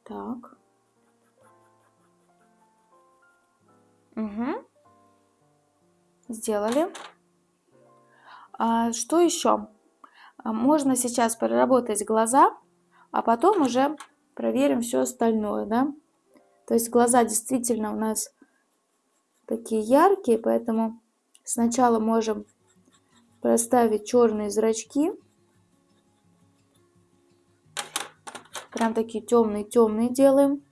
Так. Угу. Сделали. А, что еще? А, можно сейчас проработать глаза, а потом уже проверим все остальное, да? То есть глаза действительно у нас такие яркие, поэтому сначала можем проставить черные зрачки. Прям такие темные-темные делаем.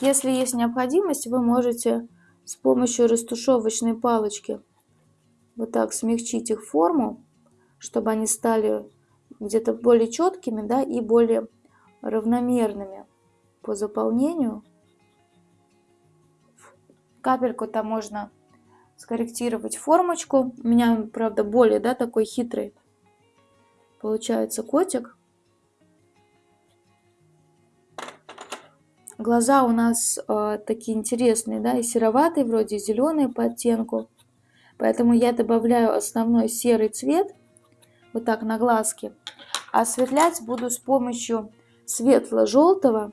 Если есть необходимость, вы можете с помощью растушевочной палочки вот так смягчить их форму, чтобы они стали где-то более четкими да, и более равномерными по заполнению. Капельку-то можно скорректировать формочку. У меня, правда, более, да, такой хитрый получается котик. Глаза у нас э, такие интересные, да, и сероватые, вроде зеленые по оттенку. Поэтому я добавляю основной серый цвет, вот так на глазки. А осветлять буду с помощью светло-желтого.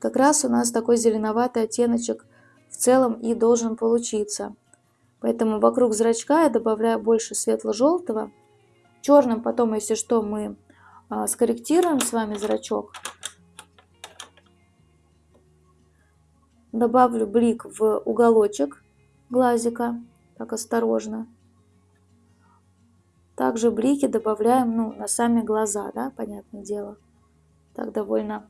Как раз у нас такой зеленоватый оттеночек в целом и должен получиться. Поэтому вокруг зрачка я добавляю больше светло-желтого. Черным потом, если что, мы скорректируем с вами зрачок. Добавлю блик в уголочек глазика, так осторожно. Также блики добавляем ну, на сами глаза, да, понятное дело. Так довольно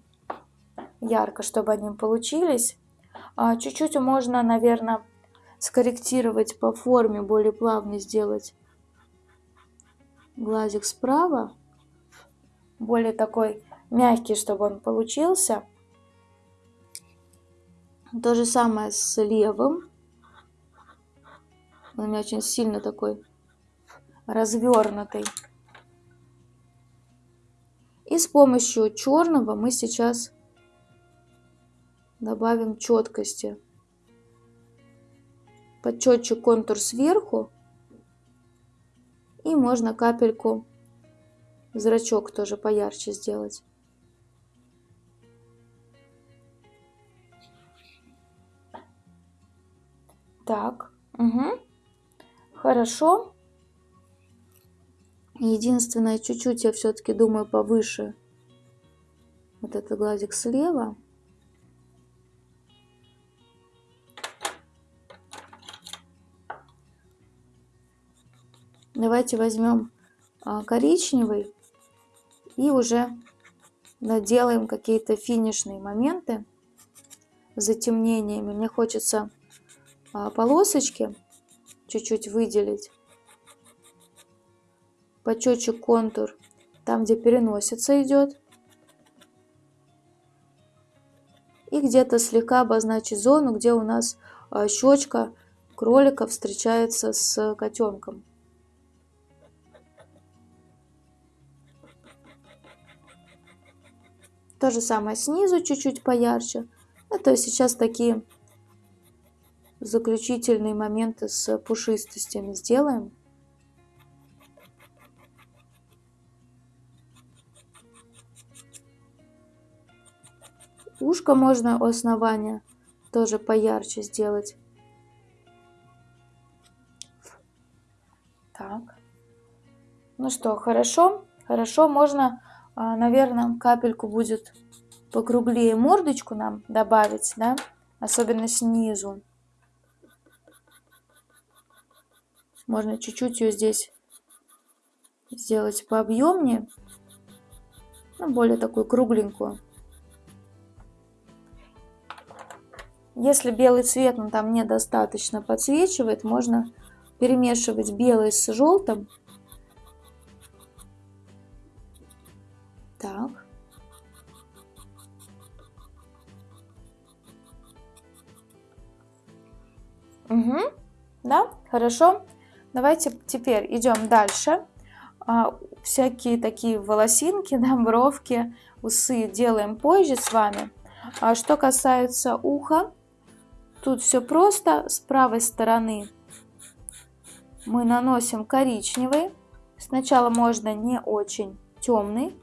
ярко, чтобы они получились. А, чуть-чуть а, можно, наверное, скорректировать по форме, более плавно сделать глазик справа. Более такой мягкий, чтобы он получился. То же самое с левым. Он у меня очень сильно такой развернутый. И с помощью черного мы сейчас добавим четкости. Подчетчик контур сверху. И можно капельку зрачок тоже поярче сделать. Так, угу. Хорошо. Единственное, чуть-чуть я все-таки думаю повыше. Вот этот глазик слева. Давайте возьмем а, коричневый и уже доделаем какие-то финишные моменты с затемнениями. Мне хочется а, полосочки чуть-чуть выделить. Почетчик контур, там где переносится идет. И где-то слегка обозначить зону, где у нас а, щечка кролика встречается с котенком. То же самое снизу чуть-чуть поярче. Ну, то есть сейчас такие заключительные моменты с пушистостями сделаем. Ушко можно у основания тоже поярче сделать. Так. Ну что, хорошо? Хорошо, можно наверное, капельку будет покруглее мордочку нам добавить, да, особенно снизу. Можно чуть-чуть ее здесь сделать пообъемнее, ну, более такую кругленькую. Если белый цвет он там недостаточно подсвечивает, можно перемешивать белый с желтым Угу. Да, хорошо. Давайте теперь идем дальше. А, всякие такие волосинки, *laughs* да, бровки, усы делаем позже с вами. А что касается уха, тут все просто. С правой стороны мы наносим коричневый. Сначала можно не очень темный.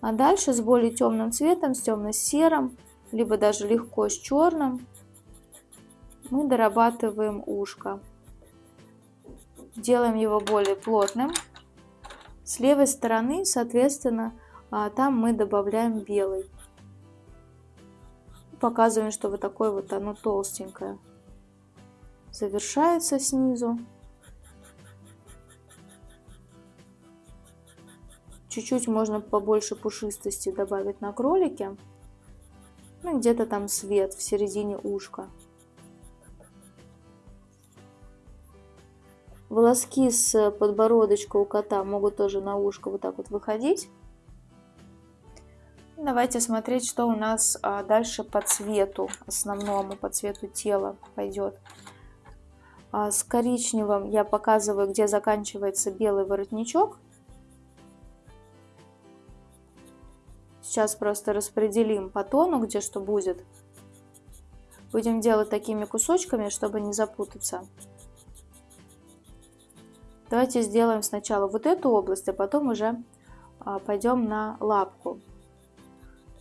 А дальше с более темным цветом, с темно-серым, либо даже легко с черным, мы дорабатываем ушко. Делаем его более плотным. С левой стороны, соответственно, а, там мы добавляем белый. Показываем, что вот такое вот оно толстенькое. Завершается снизу. Чуть-чуть можно побольше пушистости добавить на кролике. Ну, где-то там свет в середине ушка. Волоски с подбородочка у кота могут тоже на ушко вот так вот выходить. Давайте смотреть, что у нас а, дальше по цвету основному, по цвету тела пойдет. А, с коричневым я показываю, где заканчивается белый воротничок. Сейчас просто распределим по тону, где что будет. Будем делать такими кусочками, чтобы не запутаться. Давайте сделаем сначала вот эту область, а потом уже а, пойдем на лапку.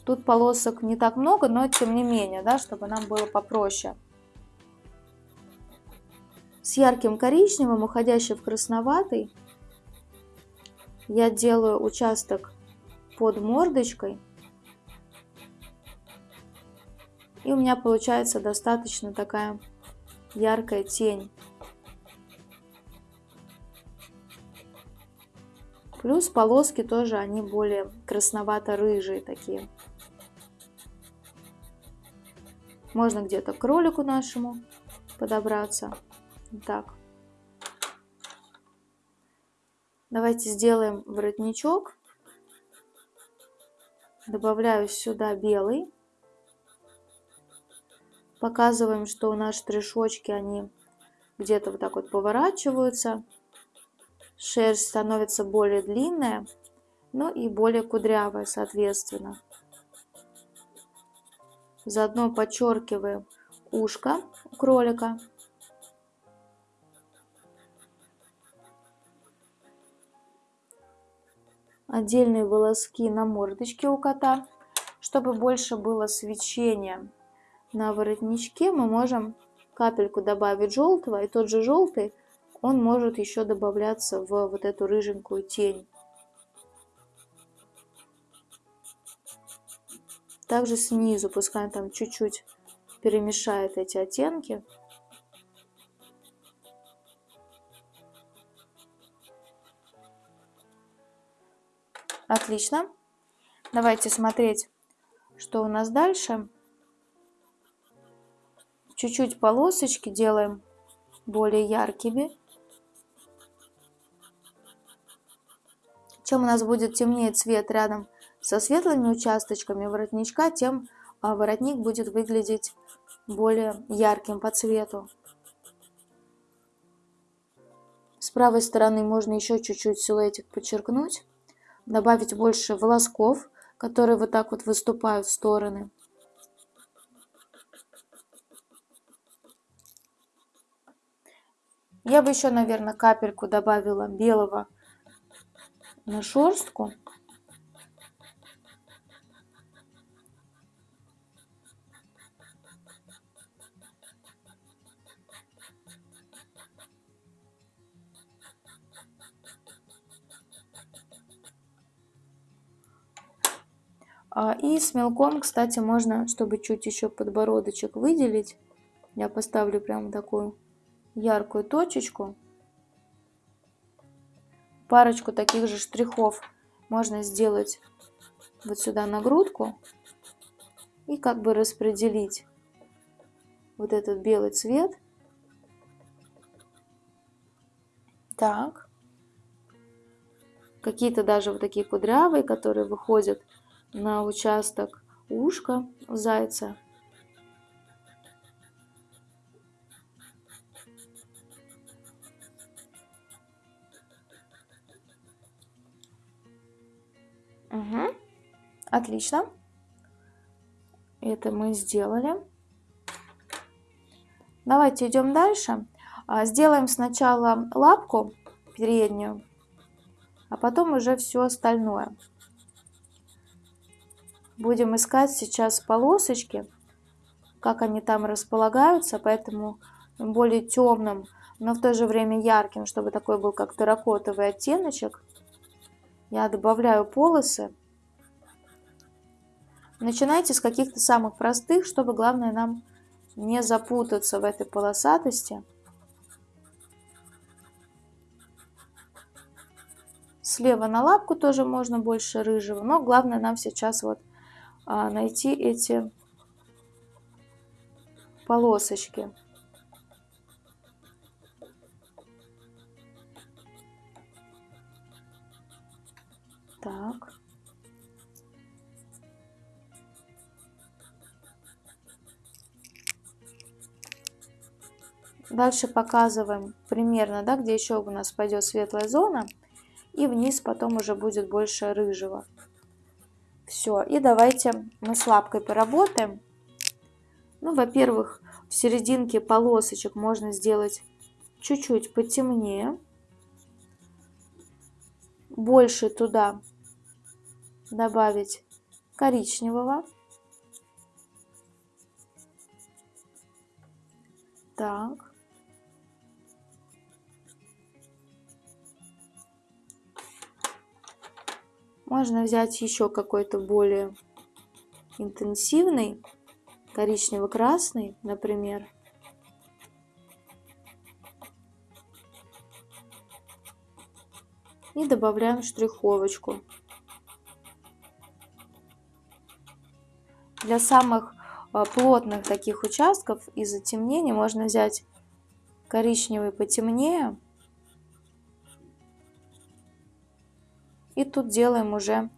Тут полосок не так много, но тем не менее, да, чтобы нам было попроще. С ярким коричневым, уходящим в красноватый, я делаю участок под мордочкой. И у меня получается достаточно такая яркая тень. Плюс полоски тоже, они более красновато-рыжие такие. Можно где-то к кролику нашему подобраться. Так. Давайте сделаем воротничок. Добавляю сюда белый. Показываем, что у нас штришочки, они где-то вот так вот поворачиваются шерсть становится более длинная, ну и более кудрявая, соответственно. Заодно подчеркиваем ушко у кролика. Отдельные волоски на мордочке у кота. Чтобы больше было свечения на воротничке, мы можем капельку добавить желтого, и тот же желтый он может еще добавляться в вот эту рыженькую тень. Также снизу, пускай там чуть-чуть перемешает эти оттенки. Отлично. Давайте смотреть, что у нас дальше. Чуть-чуть полосочки делаем более яркими. Чем у нас будет темнее цвет рядом со светлыми участочками воротничка, тем а, воротник будет выглядеть более ярким по цвету. С правой стороны можно еще чуть-чуть силуэтик подчеркнуть, добавить больше волосков, которые вот так вот выступают в стороны. Я бы еще, наверное, капельку добавила белого на шерстку. А, и с мелком, кстати, можно, чтобы чуть еще подбородочек выделить, я поставлю прямо такую яркую точечку парочку таких же штрихов можно сделать вот сюда на грудку и как бы распределить вот этот белый цвет. Так. Какие-то даже вот такие кудрявые, которые выходят на участок ушка зайца. Угу. Отлично. Это мы сделали. Давайте идем дальше. А, сделаем сначала лапку переднюю, а потом уже все остальное. Будем искать сейчас полосочки, как они там располагаются, поэтому более темным, но в то же время ярким, чтобы такой был как терракотовый оттеночек я добавляю полосы. Начинайте с каких-то самых простых, чтобы главное нам не запутаться в этой полосатости. Слева на лапку тоже можно больше рыжего, но главное нам сейчас вот а, найти эти полосочки. Так. Дальше показываем примерно, да, где еще у нас пойдет светлая зона. И вниз потом уже будет больше рыжего. Все, и давайте мы с лапкой поработаем. Ну, во-первых, в серединке полосочек можно сделать чуть-чуть потемнее. Больше туда добавить коричневого. Так. Можно взять еще какой-то более интенсивный, коричнево-красный, например. И добавляем штриховочку. Для самых а, плотных таких участков и затемнений можно взять коричневый потемнее И тут делаем уже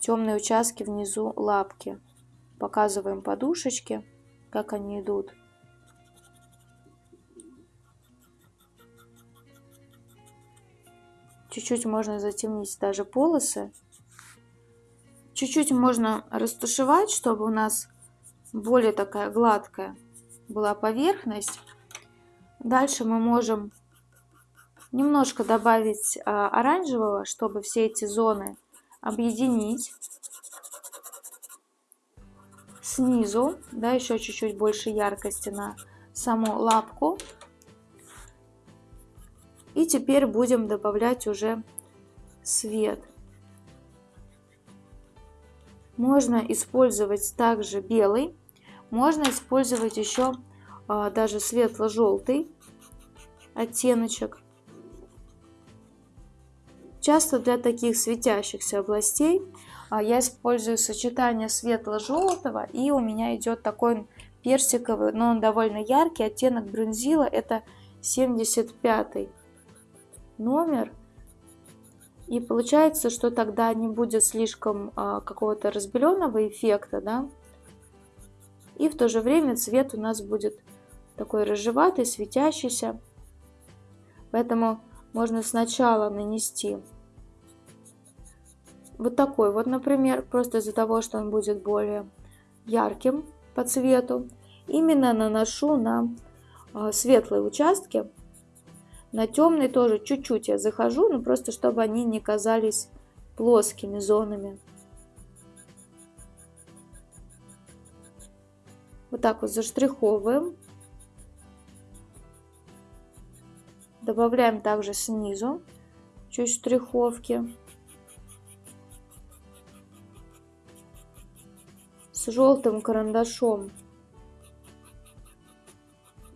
темные участки внизу лапки. Показываем подушечки, как они идут. Чуть-чуть можно затемнить даже полосы. Чуть-чуть можно растушевать, чтобы у нас более такая гладкая была поверхность. Дальше мы можем Немножко добавить а, оранжевого, чтобы все эти зоны объединить. Снизу, да, еще чуть-чуть больше яркости на саму лапку. И теперь будем добавлять уже свет. Можно использовать также белый, можно использовать еще а, даже светло-желтый оттеночек. Часто для таких светящихся областей а, я использую сочетание светло-желтого и у меня идет такой персиковый, но он довольно яркий, оттенок бронзила, это 75 номер. И получается, что тогда не будет слишком а, какого-то разбеленного эффекта, да. И в то же время цвет у нас будет такой рыжеватый, светящийся. Поэтому можно сначала нанести вот такой вот, например, просто из-за того, что он будет более ярким по цвету. Именно наношу на а, светлые участки. На темные тоже чуть-чуть я захожу, но просто чтобы они не казались плоскими зонами. Вот так вот заштриховываем. Добавляем также снизу чуть штриховки. Желтым карандашом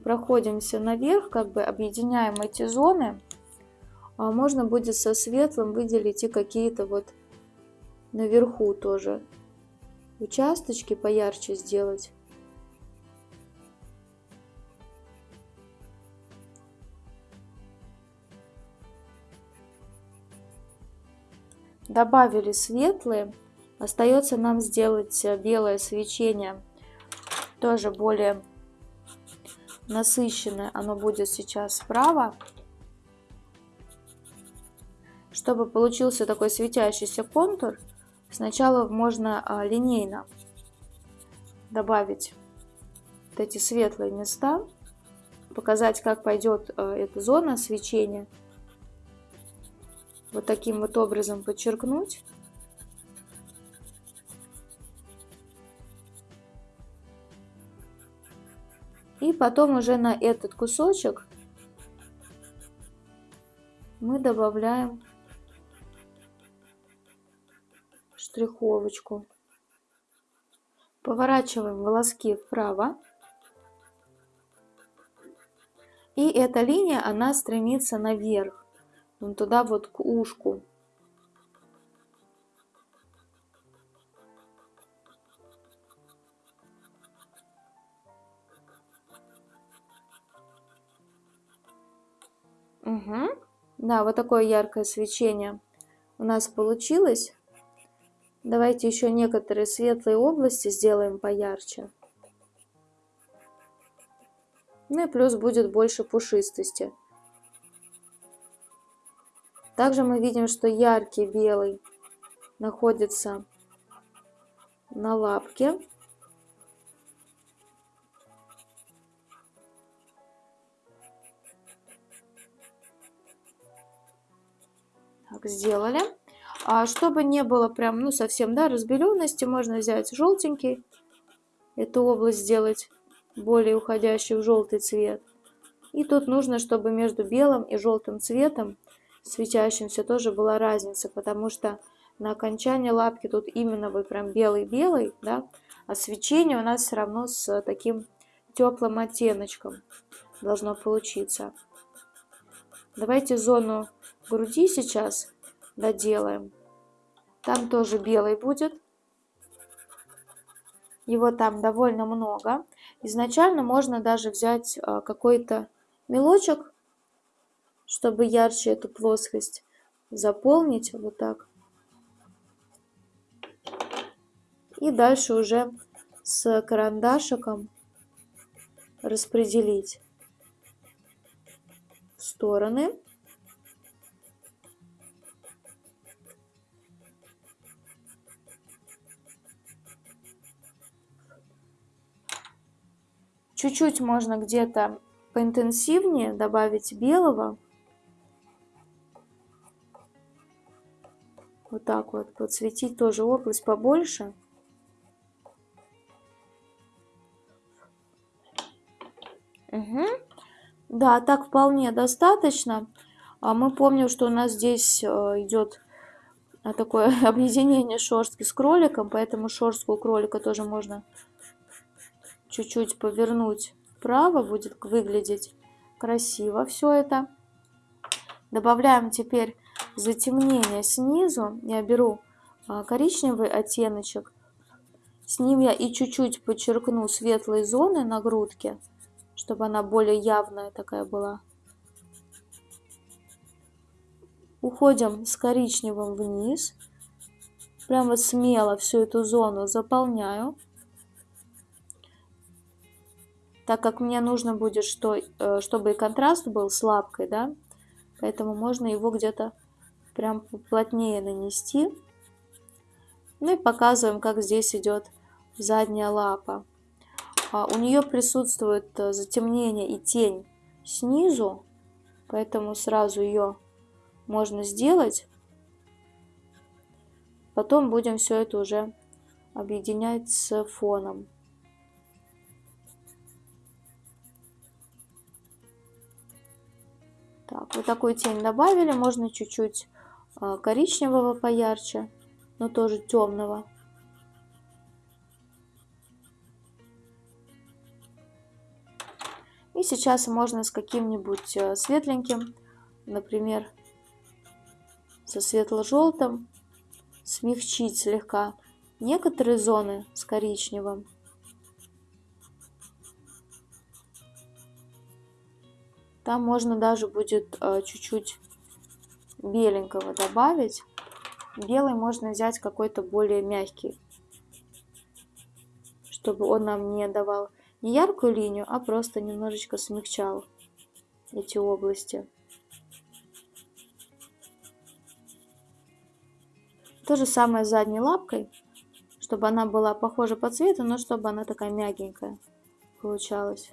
проходимся наверх, как бы объединяем эти зоны. А можно будет со светлым выделить и какие-то вот наверху тоже участочки поярче сделать. Добавили светлые. Остается нам сделать э, белое свечение, тоже более насыщенное. Оно будет сейчас справа. Чтобы получился такой светящийся контур, сначала можно а, линейно добавить вот эти светлые места, показать, как пойдет э, эта зона свечения. Вот таким вот образом подчеркнуть. И потом уже на этот кусочек мы добавляем штриховочку. Поворачиваем волоски вправо. И эта линия, она стремится наверх, туда вот к ушку. Угу. Да, вот такое яркое свечение у нас получилось. Давайте еще некоторые светлые области сделаем поярче. Ну и плюс будет больше пушистости. Также мы видим, что яркий белый находится на лапке. Так, сделали. А чтобы не было прям, ну, совсем, да, разбеленности, можно взять желтенький, эту область сделать более уходящий в желтый цвет. И тут нужно, чтобы между белым и желтым цветом, светящимся, тоже была разница, потому что на окончании лапки тут именно вы прям белый-белый, да, а свечение у нас все равно с таким теплым оттеночком должно получиться. Давайте зону груди сейчас доделаем. Там тоже белый будет. Его там довольно много. Изначально можно даже взять а, какой-то мелочек, чтобы ярче эту плоскость заполнить. Вот так. И дальше уже с карандашиком распределить стороны. Чуть-чуть можно где-то поинтенсивнее добавить белого. Вот так вот подсветить тоже область побольше. Угу. Да, так вполне достаточно. А мы помним, что у нас здесь э, идет э, такое *laughs* объединение шерстки с кроликом, поэтому шерстку кролика тоже можно чуть-чуть повернуть вправо, будет выглядеть красиво все это. Добавляем теперь затемнение снизу. Я беру а, коричневый оттеночек. С ним я и чуть-чуть подчеркну светлые зоны на грудке, чтобы она более явная такая была. Уходим с коричневым вниз. Прямо смело всю эту зону заполняю так как мне нужно будет, что, э, чтобы и контраст был с лапкой, да, поэтому можно его где-то прям плотнее нанести. Ну и показываем, как здесь идет задняя лапа. А у нее присутствует э, затемнение и тень снизу, поэтому сразу ее можно сделать. Потом будем все это уже объединять с фоном. Так, вот такую тень добавили. Можно чуть-чуть а, коричневого поярче, но тоже темного. И сейчас можно с каким-нибудь а, светленьким, например, со светло-желтым, смягчить слегка некоторые зоны с коричневым. Там можно даже будет э, чуть-чуть беленького добавить. Белый можно взять какой-то более мягкий, чтобы он нам не давал не яркую линию, а просто немножечко смягчал эти области. То же самое с задней лапкой, чтобы она была похожа по цвету, но чтобы она такая мягенькая получалась.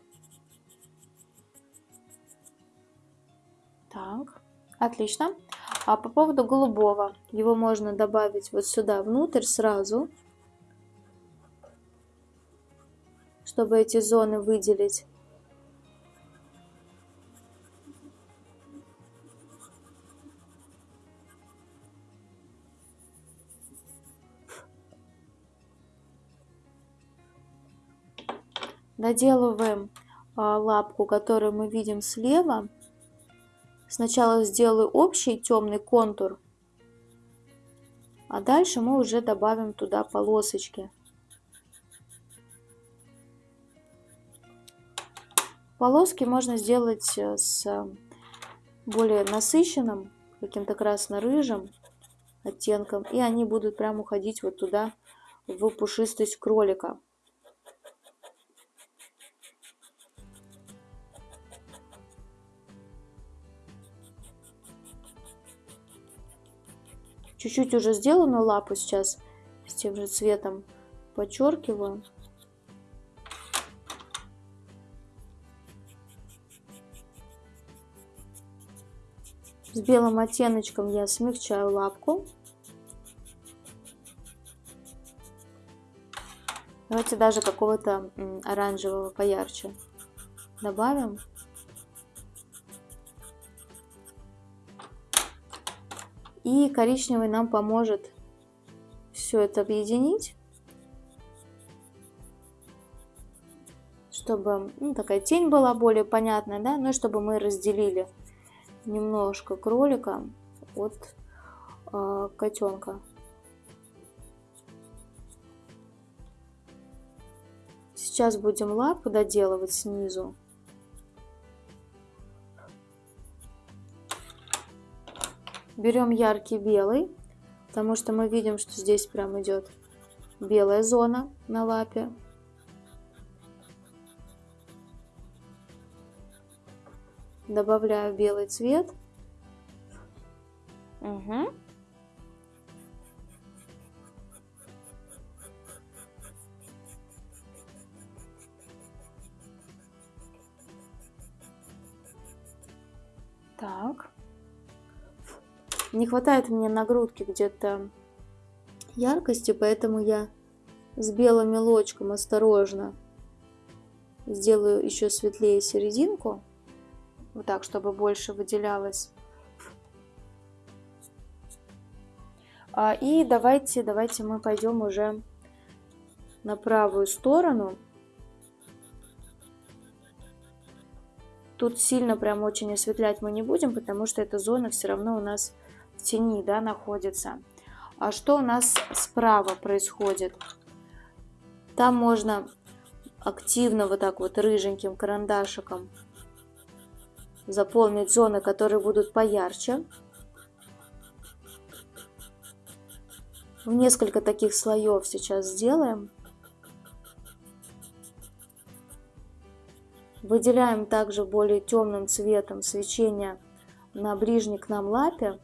Так, отлично. А по поводу голубого, его можно добавить вот сюда внутрь сразу, чтобы эти зоны выделить. Доделываем а, лапку, которую мы видим слева. Сначала сделаю общий темный контур, а дальше мы уже добавим туда полосочки. Полоски можно сделать э, с более насыщенным, каким-то красно-рыжим оттенком, и они будут прям уходить вот туда, в пушистость кролика. Чуть-чуть уже сделанную лапу сейчас с тем же цветом подчеркиваю. С белым оттеночком я смягчаю лапку. Давайте даже какого-то оранжевого поярче добавим. И коричневый нам поможет все это объединить, чтобы ну, такая тень была более понятная, да, ну и чтобы мы разделили немножко кролика от э, котенка. Сейчас будем лапу доделывать снизу. Берем яркий белый, потому что мы видим, что здесь прям идет белая зона на лапе. Добавляю белый цвет. Угу. Так. Не хватает мне на грудке где-то яркости, поэтому я с белым мелочком осторожно сделаю еще светлее серединку. Вот так, чтобы больше выделялось. А, и давайте, давайте мы пойдем уже на правую сторону. Тут сильно прям очень осветлять мы не будем, потому что эта зона все равно у нас тени да, находится. А что у нас справа происходит? Там можно активно вот так вот рыженьким карандашиком заполнить зоны, которые будут поярче. В несколько таких слоев сейчас сделаем. Выделяем также более темным цветом свечение на ближней к нам лапе.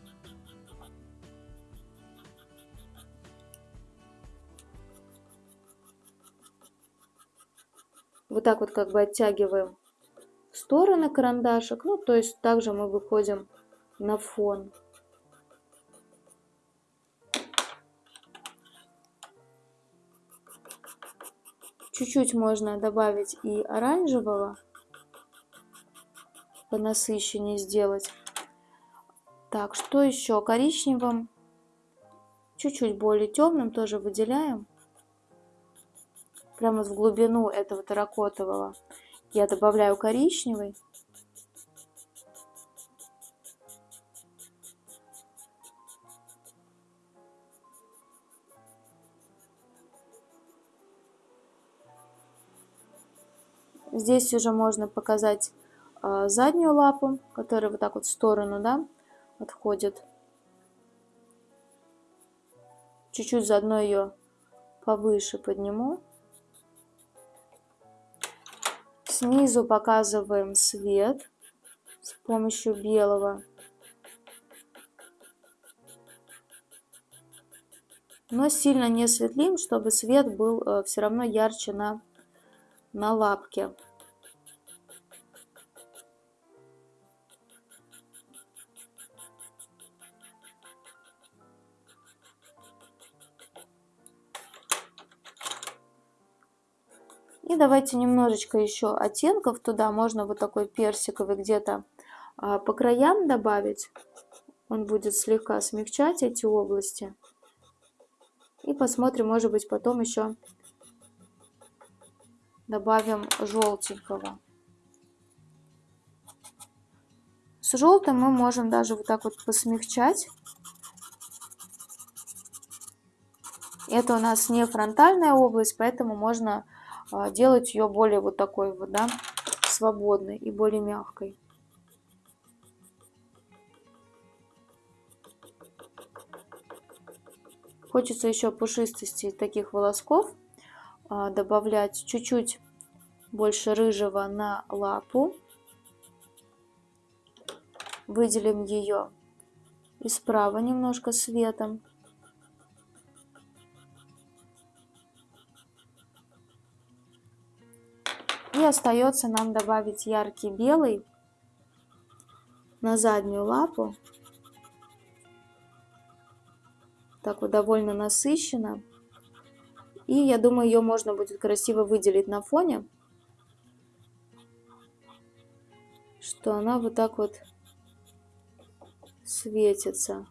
Вот так вот как бы оттягиваем в стороны карандашик. Ну, то есть также мы выходим на фон. Чуть-чуть можно добавить и оранжевого, по насыщеннее сделать. Так, что еще? Коричневым, чуть-чуть более темным тоже выделяем прямо в глубину этого терракотового я добавляю коричневый. Здесь уже можно показать э, заднюю лапу, которая вот так вот в сторону да, отходит. Чуть-чуть заодно ее повыше подниму. Снизу показываем свет с помощью белого. Но сильно не светлим, чтобы свет был э, все равно ярче на, на лапке. Давайте немножечко еще оттенков туда. Можно вот такой персиковый где-то а, по краям добавить. Он будет слегка смягчать эти области. И посмотрим, может быть, потом еще добавим желтенького. С желтым мы можем даже вот так вот посмягчать. Это у нас не фронтальная область, поэтому можно делать ее более вот такой вот, да, свободной и более мягкой. Хочется еще пушистости таких волосков а, добавлять чуть-чуть больше рыжего на лапу. Выделим ее и справа немножко светом. Остается нам добавить яркий белый на заднюю лапу. Так вот довольно насыщенно. И я думаю, ее можно будет красиво выделить на фоне. Что она вот так вот светится.